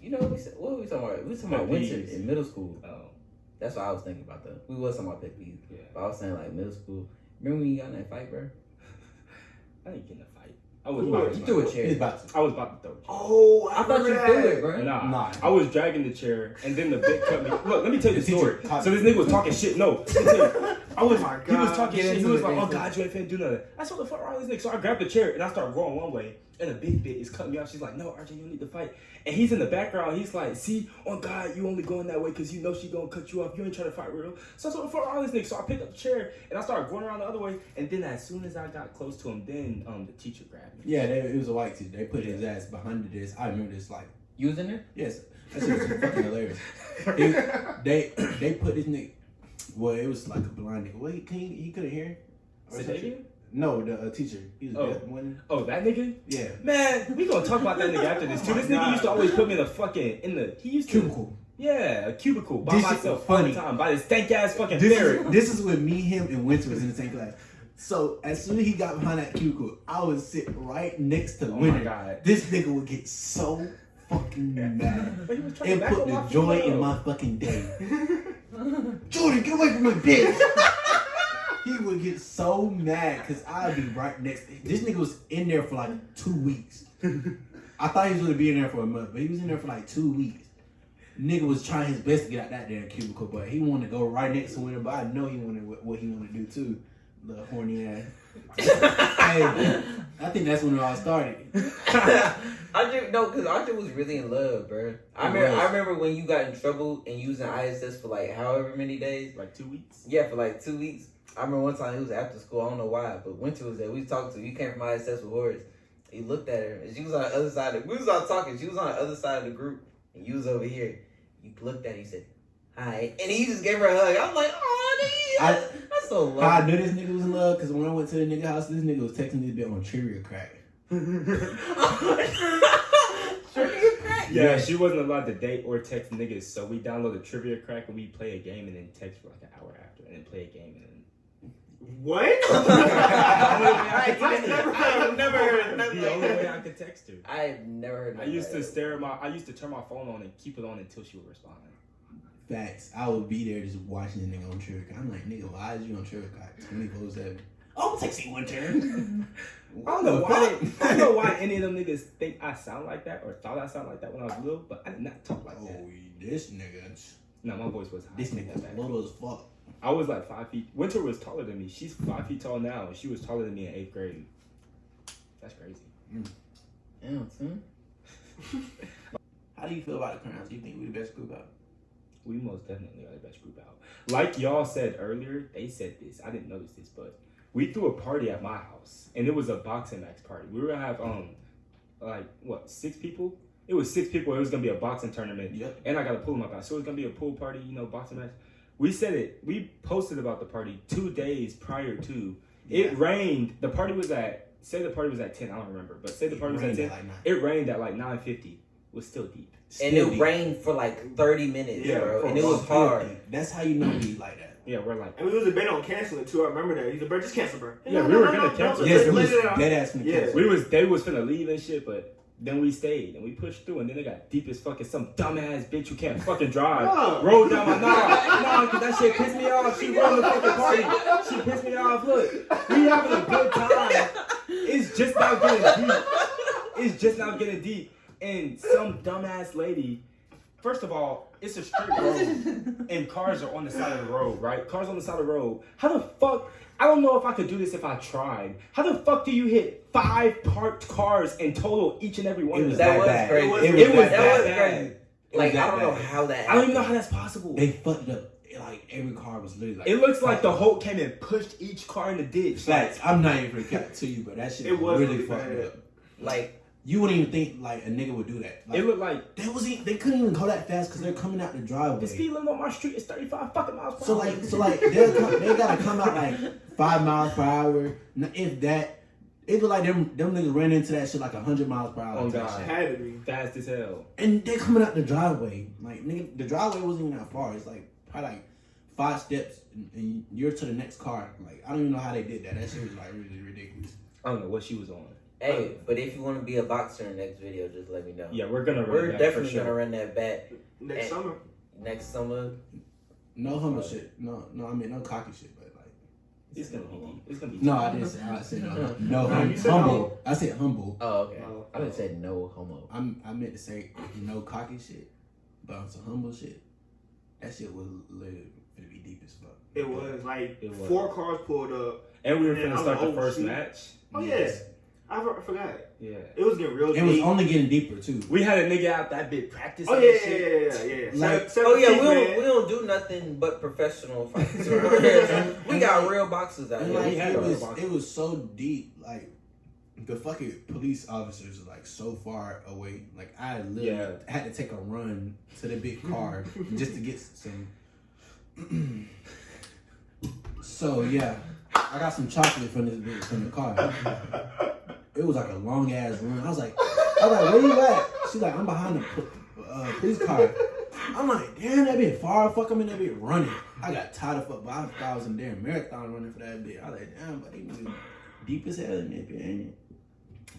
You know what we said? What were we talking about? We were talking about Pet winter in middle school. Oh, That's what I was thinking about though. We was talking about pet peeves. yeah. But I was saying like middle school. Remember when you got in that fight, bro? I didn't get in a fight. I was Who about was- You threw a chair. about to. I was about to throw. a chair. Oh, I thought you threw it, bro. Nah, Nah. I was dragging the chair, and then the bit cut me. Look, let me tell you the The story. caught So this nigga was talking shit. No, let me tell you. I was. Oh my He was talking Get shit. He was like, "Oh God, you ain't finna do nothing." I said, "What the fuck wrong with this nigga?" So I grabbed the chair and I started going one way, and the big bit is cutting me off. She's like, "No, RJ, you don't need to fight." And he's in the background. He's like, "See, oh God, you only going that way because you know she gonna cut you off. You ain't trying to fight real." So I said, "What the fuck wrong with this nigga?" So I picked up the chair and I started going around the other way. And then as soon as I got close to him, then um the teacher grabbed me. Yeah, they, it was a white teacher. They put his ass behind the desk. I remember this like You was in there? yes, that shit was fucking hilarious. He- they they put this nigga. Well, it was like a blind nigga. Well, he he, he couldn't hear. Or Say some that shit. again? No, the uh, teacher. He was Oh. one. Oh, that nigga? Yeah, Man, we gonna talk about that nigga after this too. Oh This nigga used to always put me in the fucking in the he used to cubicle. yeah a cubicle by This myself all the funny. time by this stank ass fucking This ferret. is, this is when me, him, and Winter was in the same class. So as soon as he got behind that cubicle, I would sit right next to Oh Winter. god. This nigga would get so fucking mad. But he was trying and put the joy in my fucking day. Jordan, get away from my bitch. he would get so mad because I'd be right next. This nigga was in there for like two weeks. I thought he was gonna be in there for a month, but he was in there for like two weeks. Nigga was trying his best to get out that damn cubicle, but he wanted to go right next to Winter. But I know he wanted what, what he wanted to do too. The horny ass. hey, I think that's when it all started. I just no, cause Arthur was really in love, bro. I remember. was. I remember when you got in trouble and using ISS for like however many days. like two weeks. Yeah, for like two weeks. I remember one time he was after school. I don't know why, but Winter was there. We talked to. You came from ISS with Horace. He looked at her and she was on the other side. Of, we was all talking. She was on the other side of the group and you was over here. You looked at. her, He said, "Hi," and he just gave her a hug. I was like, "Oh, nigga, I- that's, that's so How I knew this nigga was in love because when I went to the nigga house, this nigga was texting this bit on trivia crack. Sure, you crack. Yeah, Yeah. she wasn't allowed to date or text niggas, so we downloaded Trivia Crack and we play a game and then text for like an hour after and then play a game and then. What? I I've never heard. I've never heard the only way. I could text her. I've never heard. I nothing used to stare at my. I used to turn my phone on and keep it on until she would respond. Facts. I would be there just watching the nigga on trivia crack. I'm like, nigga, why is you on trivia crack 24 7? Oh, I'm texting one turn. I don't know why. I don't know why any of them niggas think I sound like that or thought I sound like that when I was little, but I did not talk like oh, that. Oh, this nigga. No, my voice was high. This nigga was That- little as fuck. I was like five feet. Winter was taller than me. She's five feet tall now, she was taller than me in eighth grade. That's crazy. Damn, son. How do you feel about the crowns? Do you think we the best group out? We most definitely are the best group out. Like y'all said earlier, they said this. I didn't notice this, but we threw a party at my house, and it was a boxing match party. We were gonna have um, like what six people? It was six people. It was gonna be a boxing tournament, Yep. and I got to pull in my guy. So it was gonna be a pool party, you know, boxing match. We said it. We posted about the party two days prior to. It Yeah. rained. The party was at say the party was at ten. I don't remember, but say the party was at Rained ten. like. It rained at like nine fifty. It was still deep. And it deep. rained for like thirty minutes, Yeah, bro, and it was hard. deep. That's how you know we like that. Yeah, we're like. And we was a debating on canceling too. I remember that. He's like, bro, just cancel, bro. Yeah, we were gonna cancel. Yes, it let was it out. Uh, dead ass from the Yeah. cancel. We was they was finna leave and shit, but then we stayed and we pushed through, and then they got deep as fuck fucking some dumbass bitch who can't fucking drive. No. Rolled down my nah, nah, cause that shit pissed me off. She ruined the fucking party. She pissed me off. Look, we having a good time. It's just now getting deep. It's just now getting deep, and some dumbass lady. First of all, it's a street road, and cars are on the side of the road, right? Cars on the side of the road. How the fuck? I don't know if I could do this if I tried. How the fuck do you hit five parked cars in total, each and every one It of was them? That that was bad. crazy. It was, It was that that bad. was bad. crazy. Like was I don't know how that. I don't even know how that's possible. They fucked up. Like every car was literally like. It looks like the Hulk came and pushed each car in the ditch. Facts. I'm not even gonna cap to you, but that shit It was, was really really fucked up. Like You wouldn't even think like a nigga would do that. Like, It looked like they was e- they couldn't even go that fast because they're coming out the driveway. the speed limit on my street is 35 fucking miles per So hour. like, so like, they come, they gotta come out like five miles per hour. If that, it look like them them niggas ran into that shit like hundred miles per hour. Oh, type God. shit. Had to be. fast as hell. And they're coming out the driveway. Like nigga, the driveway wasn't even that far. It's like probably like five steps, and, and you're to the next car. Like I don't even know how they did that. That shit was like really ridiculous. I don't know what she was on. Hey, but if you want to be a boxer in the next video, just let me know. Yeah, we're gonna run We're that definitely for sure. gonna run that back Next summer. next summer. No humble shit. No, no. I mean no cocky shit, but like. It's gonna be deep. It's gonna be No. I didn't say. I said uh, no. No, No, hum- said humble. I said humble. Oh, okay. Oh. I didn't oh. say no homo. I'm. I meant to say no cocky shit, but on some humble shit. That shit was literally gonna be deep as fuck. It was like It was. four cars pulled up. And we were And gonna start the oh, first shoot. match. Oh yeah, I, for- I forgot. Yeah. It was getting real It was only getting deeper too. We had a nigga out that bit practice. Oh yeah, yeah, shit. yeah, yeah, yeah. Like- Seven- Oh yeah, we don't we don't do nothing but professional fights. we got real boxers out here. like it was, it was so deep. Like the fucking police officers are like so far away. Like I literally Yeah. had to take a run to the big car just to get some. so yeah, I got some chocolate from this bitch from the car. It was like a long ass run. I was like, I was like, where you at? She's like, I'm behind the uh, police car. I'm like, damn, that bit far. Fuck, I'm in that bit running. I got tired of fuck, but I thought I was in damn marathon running for that bit. I was like, damn, but they was deep as hell in that bit, ain't it?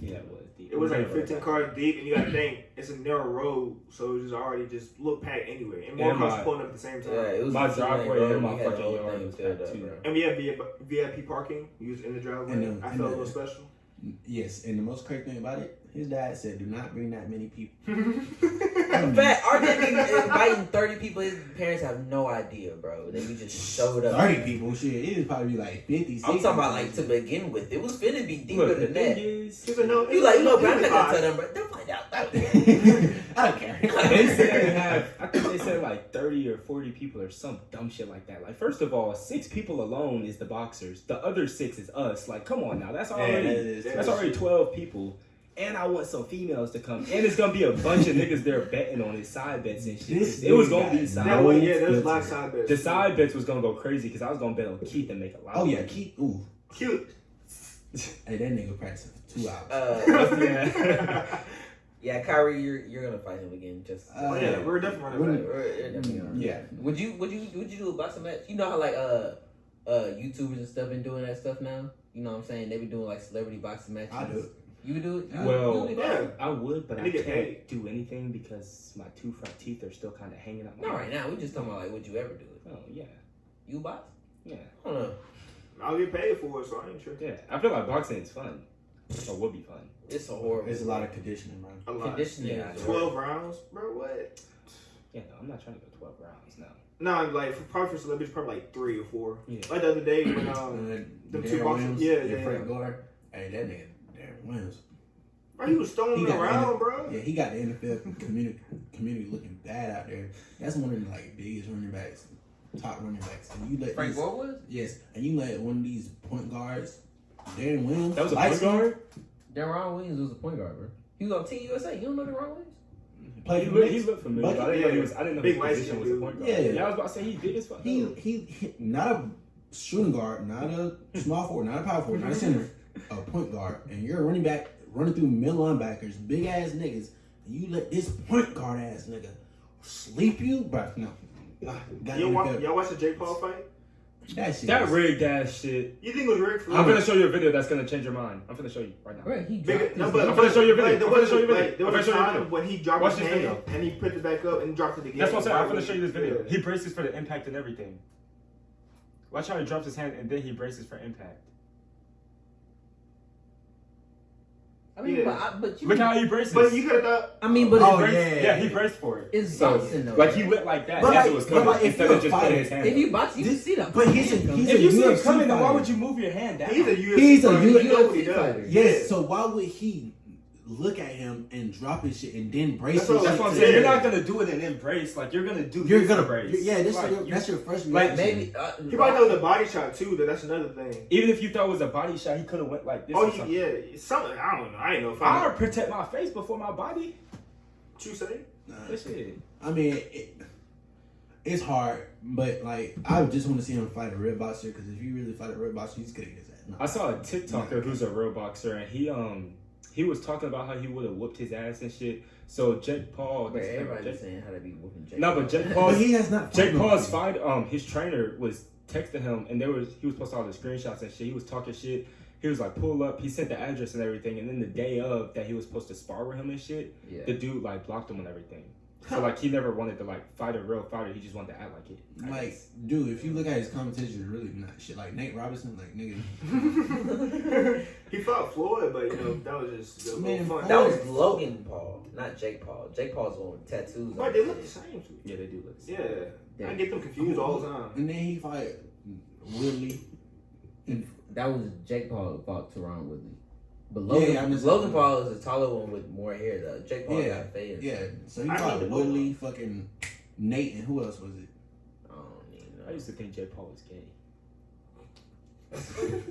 Yeah, it was deep. It was like 15 cars deep, and you gotta think it's a narrow road, so it was already just look packed anyway, and more cars pulling up at the same time. Yeah, it was My driveway and my We had the fucking yard was packed too. And we had VIP, VIP parking. You was in the driveway. And, I and, felt a little special. Yes, and the most crazy thing about it, his dad said, do not bring that many people. In fact, our dad be inviting thirty people. His parents have no idea, bro. They just showed up. 30 people, shit, it'd probably be like 50, 60. I'm talking about like to begin with. It was finna be deeper Look, than thing that. is, He said, no, You like, look, bro, I'm it's not gonna tell them, bro. They'll find out. I don't care. they said they have. I think they said like thirty or forty people or some dumb shit like that. Like, first of all, six people alone is the boxers. The other six is us. Like, come on now, that's Yeah, already that is- already twelve people. And I want some females to come. And it's gonna be a bunch of niggas there betting on his side bets and shit. This it was gonna be no side. That way, yeah, there's a lot of side bets. The side bets was gonna go crazy because I was gonna bet on Keith and make a lot. Oh, of yeah, money. keep, ooh. Cute. Hey, that nigga practicing two hours. Uh, yeah. yeah, Kyrie, you're you're gonna fight him again. Just Uh, oh, yeah, we're definitely running Wouldn't- back. We're- we're definitely gonna- yeah. Would you would you would you do a boxing match? You know how like uh uh YouTubers and stuff been doing that stuff now. You know what I'm saying? They been doing like celebrity boxing matches. I do. You would do it? You Well, would do it? Yeah. I would, but And I they can't paid. do anything because my two front teeth are still kind of hanging out. my Not right now. We just talking about like would you ever do it? Oh yeah, You box? yeah, I don't know. I'll get paid for it, so I ain't sure. yeah. I feel like boxing is fun, or would be fun. It's a horrible. There's a lot of conditioning, man. A lot. conditioning. Yeah, is 12 rounds? Bro, what? Yeah, no, I'm not trying to go 12 rounds now. No, like, for, probably for celebrities, probably like three or four. Yeah. Like the other day when, um, Uh, them two boxers- Williams, yeah, and yeah, Frank. Gore. Hey, that nigga, Deron Williams. bro, he was throwing He got around, the- bro. Yeah, he got the NFL community community looking bad out there. That's one of the like biggest running backs, top running backs. And you let Frank these, Gore was? yes, and you let one of these point guards, Deron Williams, That was a light point skin, guard. Deron Williams was a point guard, bro. He was on Team USA. You don't know Deron Williams? played He looked, the he Knicks. looked familiar. But I didn't know he was. I didn't know Big his position was a point guard. Yeah. yeah. I was about to say he big as fuck. He, he he not a shooting guard, not a small forward, not a power forward, not a center, a point guard, and you're a running back running through middle linebackers, big ass niggas, and you let this point guard ass nigga sleep you, but no. Ah, Y'all watch, y'all watch the Jake Paul fight? That shit. that rigged ass shit. You think it was rigged for I'm gonna show you a video that's gonna change your mind. I'm gonna show you right now. Right, he Big, dropped no, but I'm gonna show you a video. Like, there I'm gonna was, show you a video. like, there I'm was gonna a show you a time video. when he dropped Watch his hand video. and he put it back up and dropped it again. That's what I'm saying. I'm gonna show you this video. Yeah. He braces for the impact and everything. Watch how he drops his hand and then he braces for impact. I mean, Yeah. but, I, but you. Look how he braces. But you could have thought. I mean, but Oh, Braced- yeah. yeah, he braced for it. It's so, boxing, though, like he went like that. But like- it was but like, if instead you're of a just putting fighter- his hand. if up. you box, you can This- see that. but he's a- he's if a you see it UFC coming, then why would you move your hand down? He's a UFC He's a fighter. U- He know what UFC fighter. Yes, so why would he look at him and drop his shit and then brace That's what- That's what I'm saying. You're not gonna do it and embrace. Like you're gonna do. You're gonna to brace. Yeah, that's, Like, your, you- that's your first like, reaction. Maybe. Uh, He probably knows a body shot too. That that's another thing. Even if you thought it was a body shot, he could have went like this. Oh or something. yeah, something. I don't know. I ain't know. If I I would protect my face before my body. what you say. Nah. That shit. I mean, it, it's hard, but like I just want to see him fight a real boxer because if you really fight a real boxer, he's gonna get his ass. knocked I saw a out. TikToker who's a real boxer, and he um he was talking about how he would have whooped his ass and shit. So Jake Paul, But Jake- saying how to be whooping Jake. No, but Jake Paul- But he has not. Jake Paul's fight, um, his trainer was texting him, and there was he was posting all the screenshots and shit. He was talking shit, He was like, pull up. He sent the address and everything. And then the day of that he was supposed to spar with him and shit, Yeah. the dude like blocked him and everything. So like he never wanted to like fight a real fighter. He just wanted to act like it. I Like, guess. dude, if you look at his competition, really not shit. Like Nate Robinson, like nigga, he fought Floyd, but you know that was just a Man, fun. That was Logan Paul, not Jake Paul. Jake Paul's the one with tattoos. But they look the head. same. yeah, they do look. the same. Yeah, Yeah. I get them confused all the time. and then he fight Woodley. That was Jake Paul who fought Tyron Woodley. But Yeah, Logan, yeah, I'm Logan Paul is a taller one with more hair though. Jake Paul Yeah, got fade. Yeah, so he I fought need Woodley, fucking Nate, and who else was it? I don't even know. I used to think Jake Paul was gay.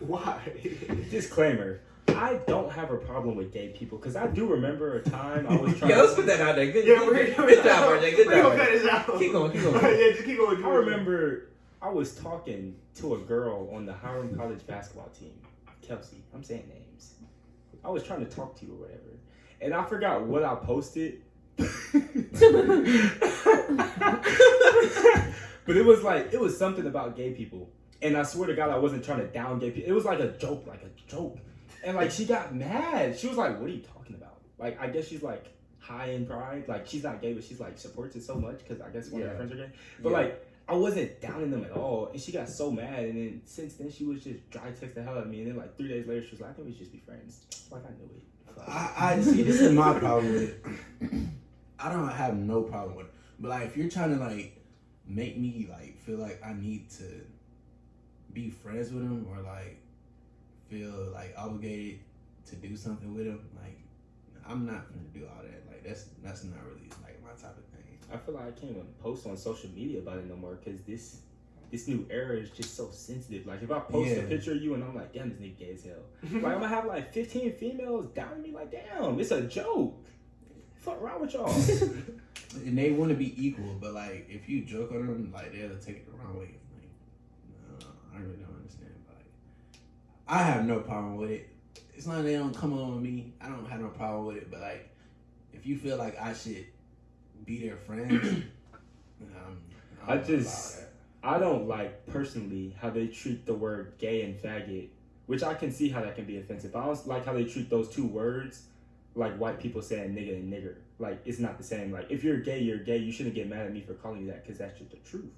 Why? Disclaimer: I don't have a problem with gay people because I do remember a time I was trying. Yeah, let's put that out there. Good, yeah, good, good, good job, RJ. Good We're gonna cut job. this out. Keep going, keep going. yeah, just keep going. I remember I was talking to a girl on the Hiram College basketball team, Kelsey. I'm saying names. I was trying to talk to you or whatever, and I forgot what I posted. but it was like it was something about gay people, and I swear to God, I wasn't trying to down gay people. It was like a joke, like a joke, and like she got mad. She was like, "What are you talking about?" Like I guess she's like high in pride. Like she's not gay, but she's like supports it so much because I guess one of her friends are gay. But Yeah. like I wasn't downing them at all, and she got so mad. And then since then, she was just dry text the hell out of me. And then like three days later, she was like, "I think we should just be friends." Like I knew it. I, I see. This is my problem with it. I don't have no problem with it, but like if you're trying to like make me like feel like I need to be friends with him or like feel like obligated to do something with him, like I'm not gonna do all that. Like that's that's not really like my type of thing. I feel like I can't even post on social media about it no more because this this new era is just so sensitive. Like if I post a picture of you and I'm like, "Damn, this nigga gay as hell," like I'm gonna have like 15 females down me like, "Damn, it's a joke." Fuck wrong with y'all? And they want to be equal, but like if you joke on them, like they'll take it the wrong way. Like, no, I really don't understand. But like, I have no problem with it. It's not they don't come on with me. I don't have no problem with it. But like, if you feel like I should be their friend, um, I don't just- I don't like personally how they treat the word gay and faggot, which I can see how that can be offensive. I don't like how they treat those two words like white people saying nigga and nigger. Like it's not the same. Like if you're gay, you're gay. You shouldn't get mad at me for calling you that because that's just the truth.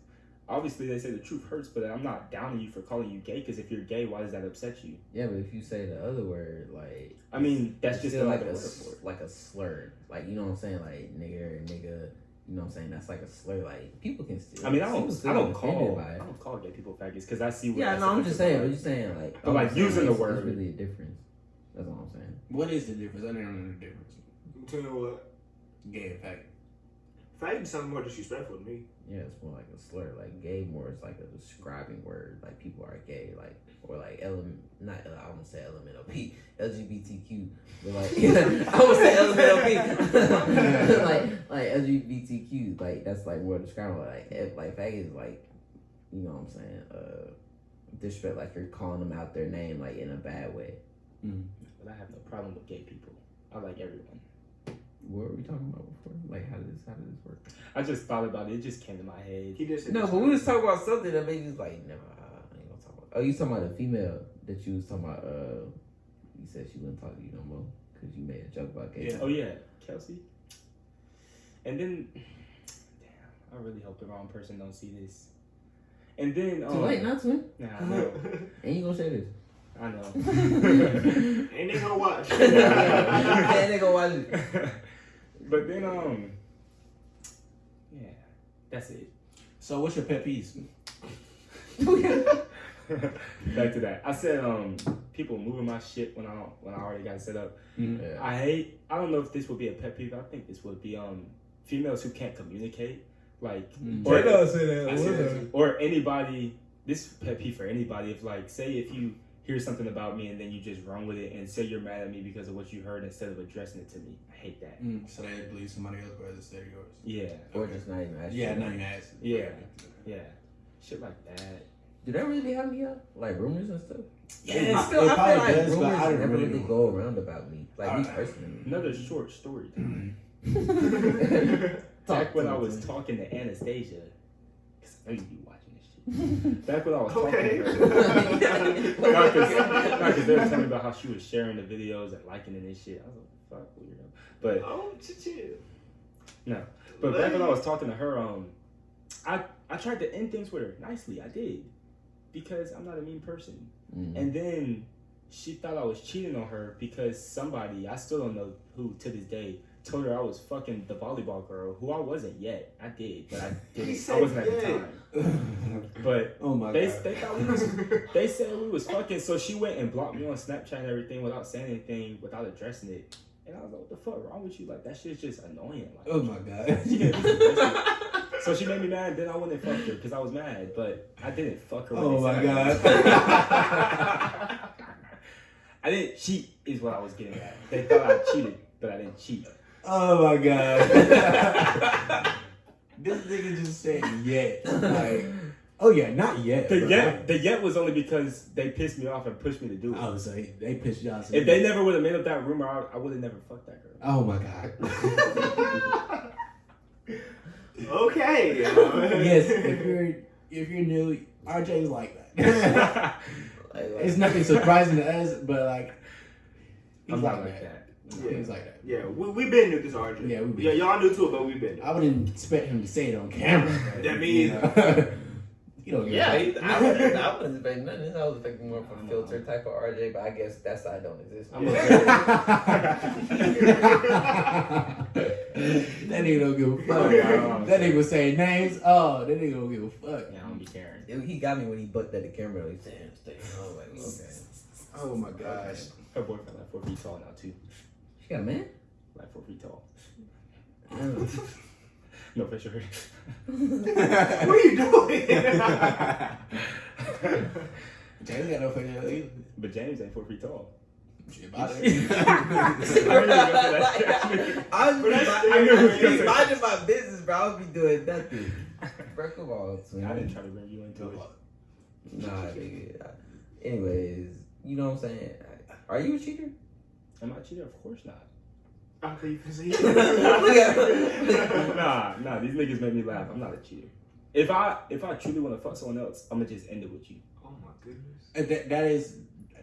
Obviously, they say the truth hurts, but I'm not downing you for calling you gay because if you're gay, why does that upset you? Yeah, but if you say the other word, like I mean, that's just like a word s- for it. like a slur. Like you know what I'm saying? Like nigger, nigga. You know what I'm saying? That's like a slur. Like people can still. I mean, I don't, I don't call, by I don't call gay people faggots because I see what. Yeah, that's no, I'm just saying. about. I'm just saying, like, But, I'm like, just saying, using the it's- word- It's really a difference. That's all I'm saying. What is the difference? I don't know the difference. Tell you what, Gay and faggot. Faggot sounds more disrespectful to me. Yeah, it's more like a slur. Like gay, more is like a describing word. Like people are gay. Like or like element, not I won't say LMNOP, LGBTQ, but like I would say LMNOP, like like LGBTQ. Like that's like more describing. Like if, like faggot is like, you know what I'm saying? Uh, disrespect. Like you're calling them out their name like in a bad way. But I have no problem with gay people. I like everyone. What were we talking about before? Like how did this how did this work? I just thought about it. It just came to my head. He just No, but we was talking about something that made you like, never. I ain't gonna talk about. Oh, you talking about the female that you was talking about? Uh, you said she wouldn't talk to you no more because you made a joke about gay. Yeah. Oh yeah, Kelsey. And then, damn, I really hope the wrong person don't see this. And then, um, Too late, not to. Nah, I know, Ain't you gonna say this? I know. Ain't they gonna watch? yeah, they gonna watch it. But then, um, yeah, that's it. So what's your pet peeves? Back to that. I said, um, people moving my shit when I don't, when I already got it set up. Yeah. I hate. I don't know if this would be a pet peeve. I think this would be um females who can't communicate, like Mm. or, say that. I see that. or anybody. This pet peeve for anybody. If like say if you hear something about me and then you just run with it and say you're mad at me because of what you heard instead of addressing it to me. I hate that. Mm, so they believe somebody else rather instead of yours. Yeah, Or just not even ask. Yeah, you. not even ask. Yeah. yeah, shit like that. Do that really be happening here? Like rumors and stuff? Yeah, I feel, it I probably feel like does, but rumors I don't never really really go around about me. Like me Alright. personally. Another short story. Talk Back when I was talking to Anastasia, because I know you be watching this shit. Back when I was Okay. talking to her. Not because they were telling me about how she was sharing the videos and liking it and shit. I was like, fuck, weirdo. But Oh, chill. No, but back when I was talking to her, um, I I tried to end things with her nicely. I did because I'm not a mean person. Mm. And then she thought I was cheating on her because somebody I still don't know who to this day told her I was fucking the volleyball girl who I wasn't yet. I did, but I didn't. I said wasn't at the time. But oh my they god. they thought we was they said we was fucking, so she went and blocked me on Snapchat and everything without saying anything, without addressing it. And I was like, "What the fuck wrong with you? Like that shit's just annoying." Like, Oh my god. she didn't listen. so she made me mad. Then I went and fucked her because I was mad, but I didn't fuck her. Oh my god. I I didn't cheat, is what I was getting at. They thought I cheated, but I didn't cheat. Oh my god. this nigga just said yet. Like, oh yeah, not yet. The bro. yet, the yet was only because they pissed me off and pushed me to do it. I was say they pissed you off. If they never would have made up that rumor, I, I would have never fucked that girl. Oh my god. okay. yes, if you're if you're new, RJ's like that. Like, like, it's nothing surprising to us, but like he's I'm like, not like that. that. He's like that. Yeah, we we been new to this RJ. Yeah, we been. Yeah, y'all knew too, but we've been. I wouldn't expect him to say it on camera. but, That you means- know, you don't. yeah, he, I wasn't, I wasn't expecting nothing. I was expecting more from filter type of RJ, but I guess that side don't exist. I'm that nigga don't give a fuck. Okay. That nigga was saying names. Oh, that nigga don't give a fuck. Yeah, I don't be caring. It- he got me when he bucked at the camera. Like, damn, stay. I was like, okay. Oh my gosh. Her boyfriend like four feet tall now too. She got a man? Like four feet tall. Damn. No picture. what are you doing? James got no fucking either. but James ain't four feet tall. Shit, about I it. knew you were gonna say that. I was But that's I, still I knew crazy. be minding my business, bro. I would be doing nothing. Bro, come on, I didn't twin. try to bring you into it. Nah, nigga. Anyways, you know what I'm saying? Are you a cheater? Am I a cheater? Of course not. Okay, you can see. nah, nah. These niggas make me laugh. I'm not a cheater. If I if I truly want to fuck someone else, I'm gonna just end it with you. Oh my goodness. And that, that is.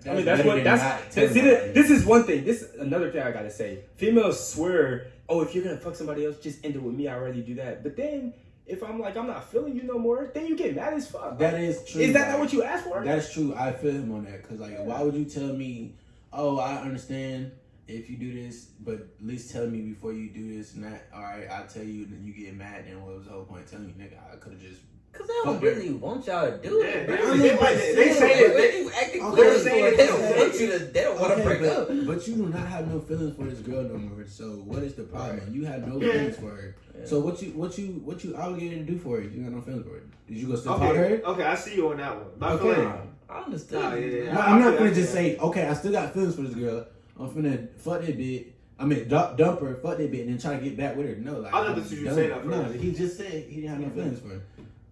I mean, that's what than that's. not See, telling this, is one thing. This is another thing I gotta say. Females swear, oh, if you're gonna fuck somebody else, just end it with me. I already do that. But then, if I'm like, I'm not feeling you no more, then you get mad as fuck. That is true. is that not what you asked for? That is true. I feel him on that because, like, why would you tell me? Oh, I understand if you do this, but at least tell me before you do this and that. All right, I'll tell you, and then you get mad. Then what was the whole point? of Telling you, nigga, I could have just. Cause they don't really want y'all to do Yeah, it. they- bro. they- But they- they still, say that when they- you acting Okay, clear they say for it, that they they- don't want you to. They don't want to Okay, break but, up. but you do not have no feelings for this girl no more. So what is the problem? Right. You have no feelings for her. Yeah. So what you what you what you obligated to do for her? You got no feelings for her. Did you go still talk Okay, to her? okay, I see you on that one. But I feel Okay. like- I understand. Nah, yeah, yeah. I'm not gonna just say, okay, I still got feelings for this girl. I'm finna fuck that bitch. I mean, dump, dump her, fuck that bitch, and then try to get back with her. No, like I thought I'm that's what you done. said No, he just said he didn't have no feelings for her.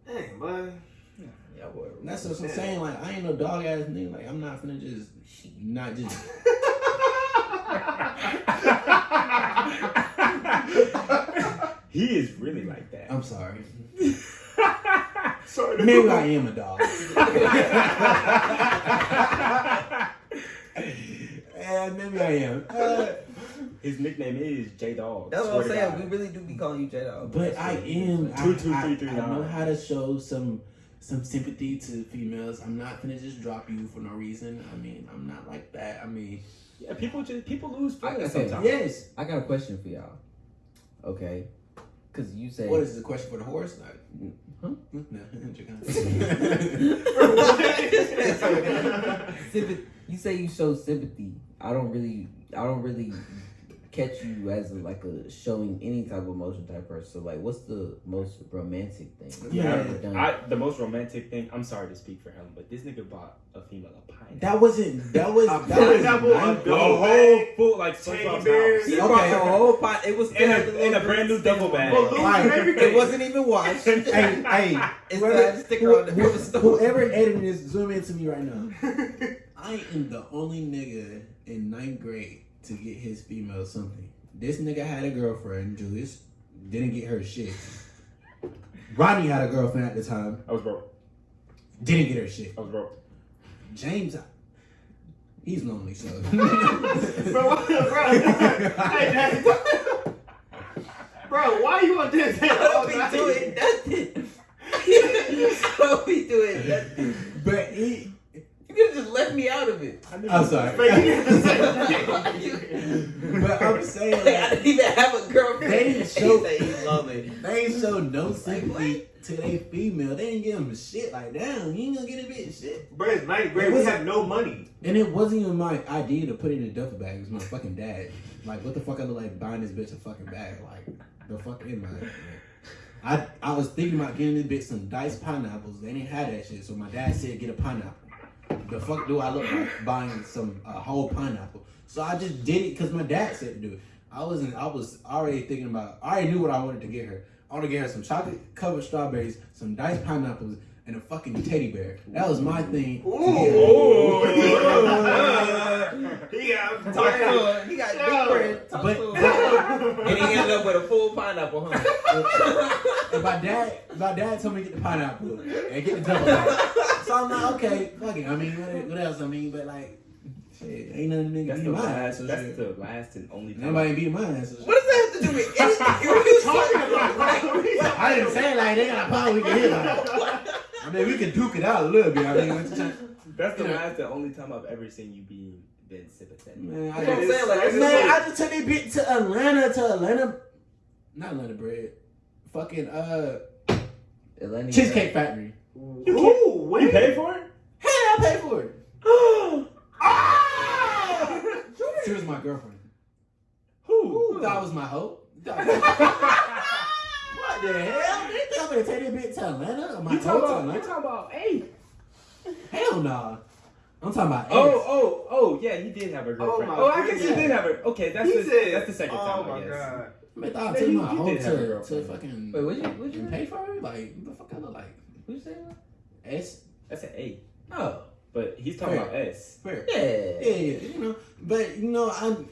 Dang, boy. Yeah, whatever. That's what I'm Yeah. saying. Like I ain't no dog ass nigga. Like I'm not finna just not just. he is really like that. I'm sorry. Sorry. Maybe I am a dog. Yeah, maybe I am. Uh, His nickname is J Dog. That's what I'm saying. God. We really do be calling you J Dog. but I am. I, Two, two, I, three, three, I know how to show some some sympathy to females. I'm not gonna just drop you for no reason. I mean, I'm not like that. I mean, Yeah, people just people lose I- feelings okay, sometimes. yes. I got a question for y'all. Okay, because you say What is the question for the horse? Like, Huh? No, Sympath- you say you show sympathy. I don't really, I don't really catch you as a, like a showing any type of emotion type person. So like, what's the most romantic thing you Yeah. ever done? I, the most romantic thing. I'm sorry to speak for him, but this nigga bought a female a pineapple. that wasn't. That was. A That was. pineapple, a ninth the whole full like Teddy SpongeBob's bears. he house. brought Okay. a whole pot. It was In still a- in a brand new double bag. it. Balloons Right. and everything. It wasn't even washed. hey, hey, It still had a sticker on the who- store. whoever edited this, zoom into me right now. I am the only nigga in ninth grade to get his female something. This nigga had a girlfriend, Julius. Didn't get her shit. Rodney had a girlfriend at the time. I was broke. Didn't get her shit. I was broke. James, he's lonely, so. Bro, what- bro, hey, Daddy. Bro, why you on this? I don't be doing nothing. I don't be doing nothing. but he, You could have just left me out of it. I'm sorry. But you didn't say but I'm saying, Like, I didn't even have a girlfriend. They didn't show- He say he's lonely. they ain't show no sympathy to they female. They didn't give them shit. Like, damn, you ain't gonna get a bitch shit. Bro, it's ninth grade. We have no money. And it wasn't even my idea to put it in a duffel bag. It was my fucking dad. Like, what the fuck I look like buying this bitch a fucking bag? Like, the fuck in my. I I was thinking about getting this bitch some diced pineapples. They didn't have that shit, so my dad said get a pineapple. The fuck do I look like buying some a whole pineapple? So I just did it because my dad said to do it. I wasn't. I was already thinking about. I already knew what I wanted to get her. I want to get her some chocolate covered strawberries, some diced pineapples, and a fucking teddy bear. That was my thing. to get her. He got Talk to him. He got big bread. But- and he ended up with a full pineapple, huh? And my dad, my dad told me to get the pineapple and get the double bag. So I'm like, okay, fuck it. I mean, what, what else? I mean, but like, shit, ain't nothing nigga That's beating the my ass. That's shit. the last and only time. Nobody beating my ass. What does that have to do with anything? What are you talking about? I didn't say it like they got a power we can hit like. I mean, we can duke it out a little bit. I mean, I'm just trying- That's the last and only time I've ever seen you be been sympathetic. man, I That's what I'm just, saying. Like, it's man, just I just took that bit to Atlanta, to Atlanta, not Atlanta bread, fucking uh, Atlanta, Cheesecake Factory. Ooh, You wait. paid for it? Hey, I paid for it. Ah! She was my girlfriend. Who? Who thought I was my hoe? what the hell? They think I'm gonna take that bitch to Atlanta? Or my You talking to about? You talking about? Hey. Hell nah. I'm talking about Oh, ex. oh, oh, yeah, he did have a oh girlfriend. my Oh, I guess he did have her. Okay, that's He the said, that's the second oh time. my I guess. god. Man, I Yeah, take you- my you hoe did have a to, to fucking Wait, what you, what you pay for her? Like, what the fuck I look like? What you say? S? That's an A, Oh, but he's talking Fair. about S. Fair. yeah. Yeah, yeah, you know. But you know, I'm.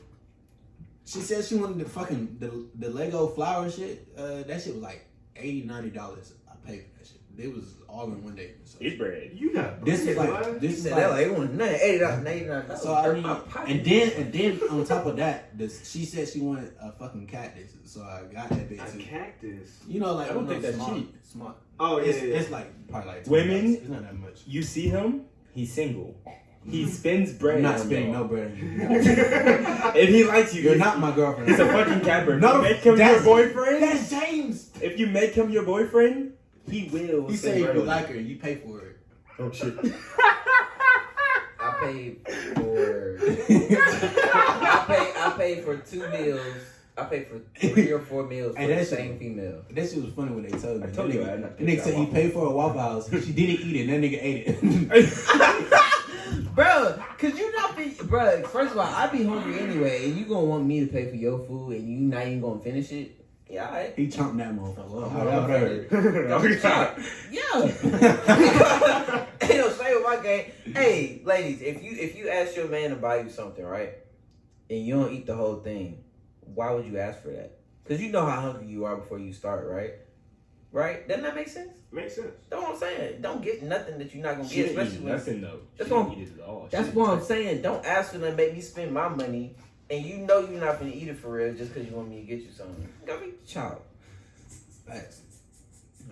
She said she wanted the fucking the, the Lego flower shit. Uh, that shit was like 80 dollars. I paid for that shit. It was all in one day. So It's bread. You got this is like boy. This is said like, that like it was nothing. Eighty dollars, ninety dollars. so I mean, and then and then on top of that, this she said she wanted a fucking cactus. So I got that bitch a too. cactus. You know, like I don't think that's small, cheap. Small. Oh yeah, It's, yeah. it's like probably like Women- It's not that much. You see him? He's single. He spins bread. I'm not spinning no bread. If he likes you, You're not my girlfriend. He's a fucking capper. No, you make him your boyfriend, That's James. if you make him your boyfriend, he will. He spend said you like her, you pay for it. Oh shit. I paid for. I paid. I paid for two meals. I paid for three or four meals for Hey, the that's- same female. That shit was funny when they told me. I told that you nigga, I that nigga said he paid for a Waffle House. She didn't eat it. and That nigga ate it. Bro, Cause you not be, bro? First of all, I be hungry anyway, and you gonna want me to pay for your food, and you not even gonna finish it? Yeah, alright. he chomped that motherfucker. Oh, that hurt. Yeah. hey, no, stay with my game. Hey, ladies, if you if you ask your man to buy you something, right, and you don't eat the whole thing, why would you ask for that? Because you know how hungry you are before you start, right? Right? Doesn't that make sense? Makes sense. That's what I'm saying. Don't get nothing that you're not gonna She get, especially eat when nothing though. That's what I'm- eat it at all. That's didn't what I'm saying. Don't ask for them to make me spend my money, and you know you're not gonna eat it for real just because you want me to get you something. Go be child. Facts.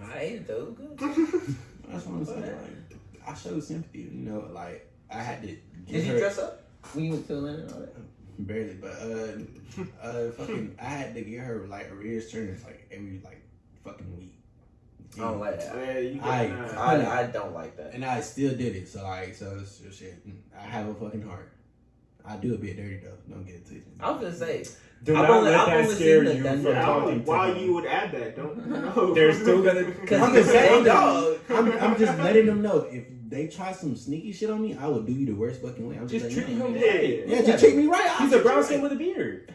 I ate it though. Good. That's what I'm saying. Like, I showed sympathy. You know, like I had to. Get Did you her- dress up when you went to Atlanta and all that? Barely, but uh, uh, fucking, I had to get her like arrears turners like every like fucking week. I don't like that. Yeah, you got I- nine. I, I don't like that. And I still did it. So like, so, so shit. Mm, I have a fucking heart. I do a bit dirty though. Don't get it twisted. I was gonna say, Do I've not only- let I've that scare you from Yeah, talking know to why him. you would add that. Don't. No. They're still gonna- because I'm just saying, dog. I'm, I'm just letting them know if they try some sneaky shit on me, I will do you the worst fucking way. I'm just, Just treat him right. Yeah, just treat me right. He's a brown skin with a beard.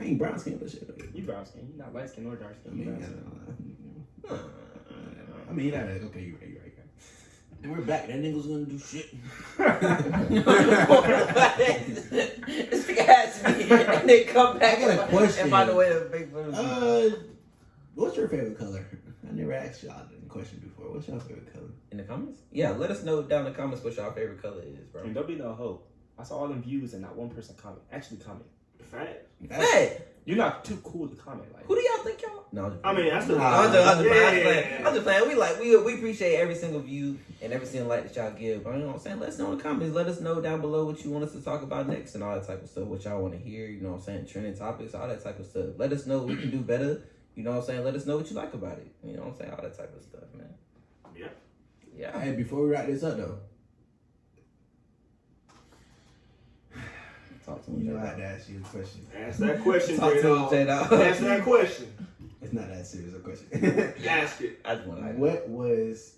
I ain't brown skin, but shit. You brown skin. You not light skin or dark I skin. You mean, brown skin. I mean, that, okay, you're right, you're right. And we're back. That nigga's gonna do shit. this nigga has me, and then come back I got a question. and find a way to make fun of me. Uh, what's your favorite color? I never asked y'all the question before. What's your favorite color? In the comments? Yeah, let us know down in the comments what your favorite color is, bro. And there'll be no hope. I saw all them views and not one person comment. Actually comment. Fact. Hey, You're not too cool to comment. Like who do y'all think y'all? No, I'm just I mean, that's the. Nah, I'm just, I'm just, Yeah, I'm just playing. yeah. I'm just playing. We like we we appreciate every single view and every single like that y'all give. But you know what I'm saying? Let us know in the comments. Let us know down below what you want us to talk about next and all that type of stuff. What y'all want to hear. You know what I'm saying? Trending topics, all that type of stuff. Let us know what we can do better. You know what I'm saying? Let us know what you like about it. You know what I'm saying? All that type of stuff, man. Yeah. Yeah. Hey, before we wrap this up though, Talk to me. you know I J-Dog. had to ask you a question. Ask that question, Talk to him, J-Dog. Ask that question. It's not that serious a question. Ask it. I just want to. what was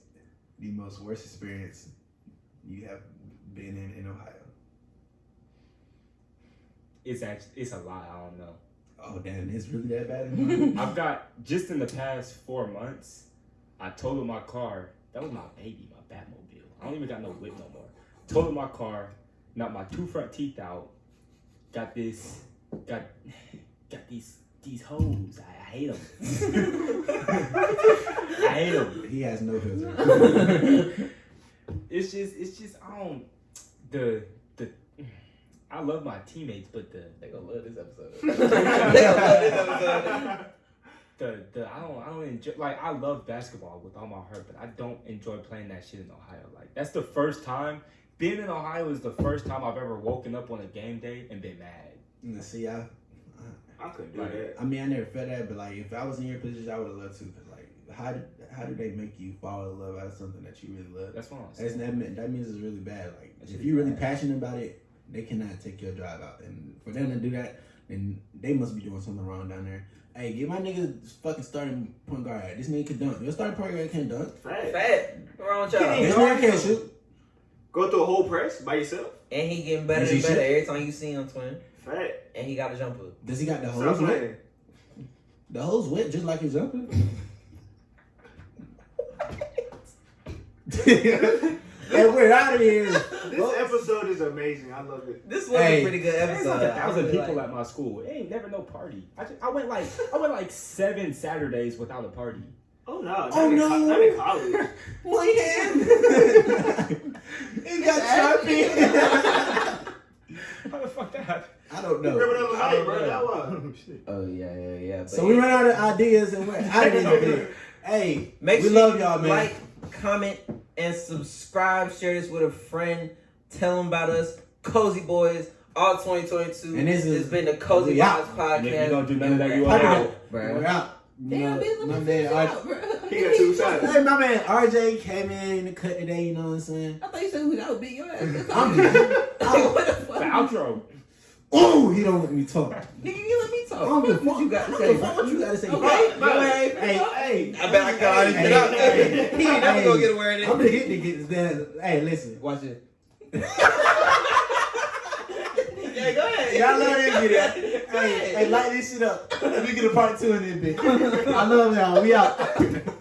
the most worst experience you have been in in Ohio? it's actually it's a lot. I don't know. Oh damn, it's really that bad. I've got just in the past four months, I totaled my car. That was my baby, my Batmobile. I don't even got no whip no more. Totaled my car, knocked my two front teeth out. Got this, got got these these hoes. I, I hate them. I hate them. he has no filter. It's just it's just I don't the the. I love my teammates, but the They gonna love this episode. they gonna love this episode. the the I don't I don't enjoy like I love basketball with all my heart, but I don't enjoy playing that shit in Ohio. Like that's the first time being in Ohio is the first time I've ever woken up on a game day and been mad. Nah, See, I, I couldn't do Like, that. I mean, I never felt that, but like, if I was in your position, I would have loved to. Cause like, how did how do they make you fall in love out of something that you really love? That's what I'm That's, saying. that, mean, that means it's really bad. Like, That if shit you're really bad. passionate about it, they cannot take your drive out. And for them to do that, then they must be doing something wrong down there. Hey, get my nigga fucking starting point guard. This nigga can dunk. Your starting point guard can't dunk. Fact. Fat. What's wrong with y'all? This nigga can't shoot. Go through a whole press by yourself. And he getting better Is he and better shit? every time you see him, twin. Fat. And he got a jumper. Does he got the Stop hose wet? The hose wet just like his jumper? hey, we're out of here. This episode is amazing. I love it. This was Hey. a pretty good There's episode. like a I thousand really people like- at my school. It ain't never no party. I just, I went like I went like seven Saturdays without a party. Oh no. Not Oh, in no. co- Not in college. One hand. he got Sharpie. How the fuck that happened? I don't You remember know. that I bro? That was. Oh, oh yeah, yeah, yeah. But So we ran out of ideas and we're out of here. Hey, Make we sure love you y'all, man. Like, comment, and subscribe. Share this with a friend. Tell them about us. Cozy Boys. All 2022. And this it's been the Cozy Boys out. Vibes And if podcast. you don't do none of that, you We're are out. out. We're out. Damn, My- my man, finish out. He got two shots. Hey, my man RJ came in in the cut today. You know what I'm saying? I thought you said who that would beat your ass. I'm just, I'm, what the The fuck? outro. oh, he don't let me talk. Nigga, you let me talk. I don't give a What fuck. you got to say? don't give a fuck what you got to say. Okay, Bro, go ahead. Hey, hey, I bet I can already Hey, get out there. hey, He ain't never gonna get a word I'm in. the hit to get this down. Hey, listen. Watch it. yeah, go ahead. Y'all love this video. Hey, hey, light this shit up. We get a part two in this bitch. I love y'all. We out.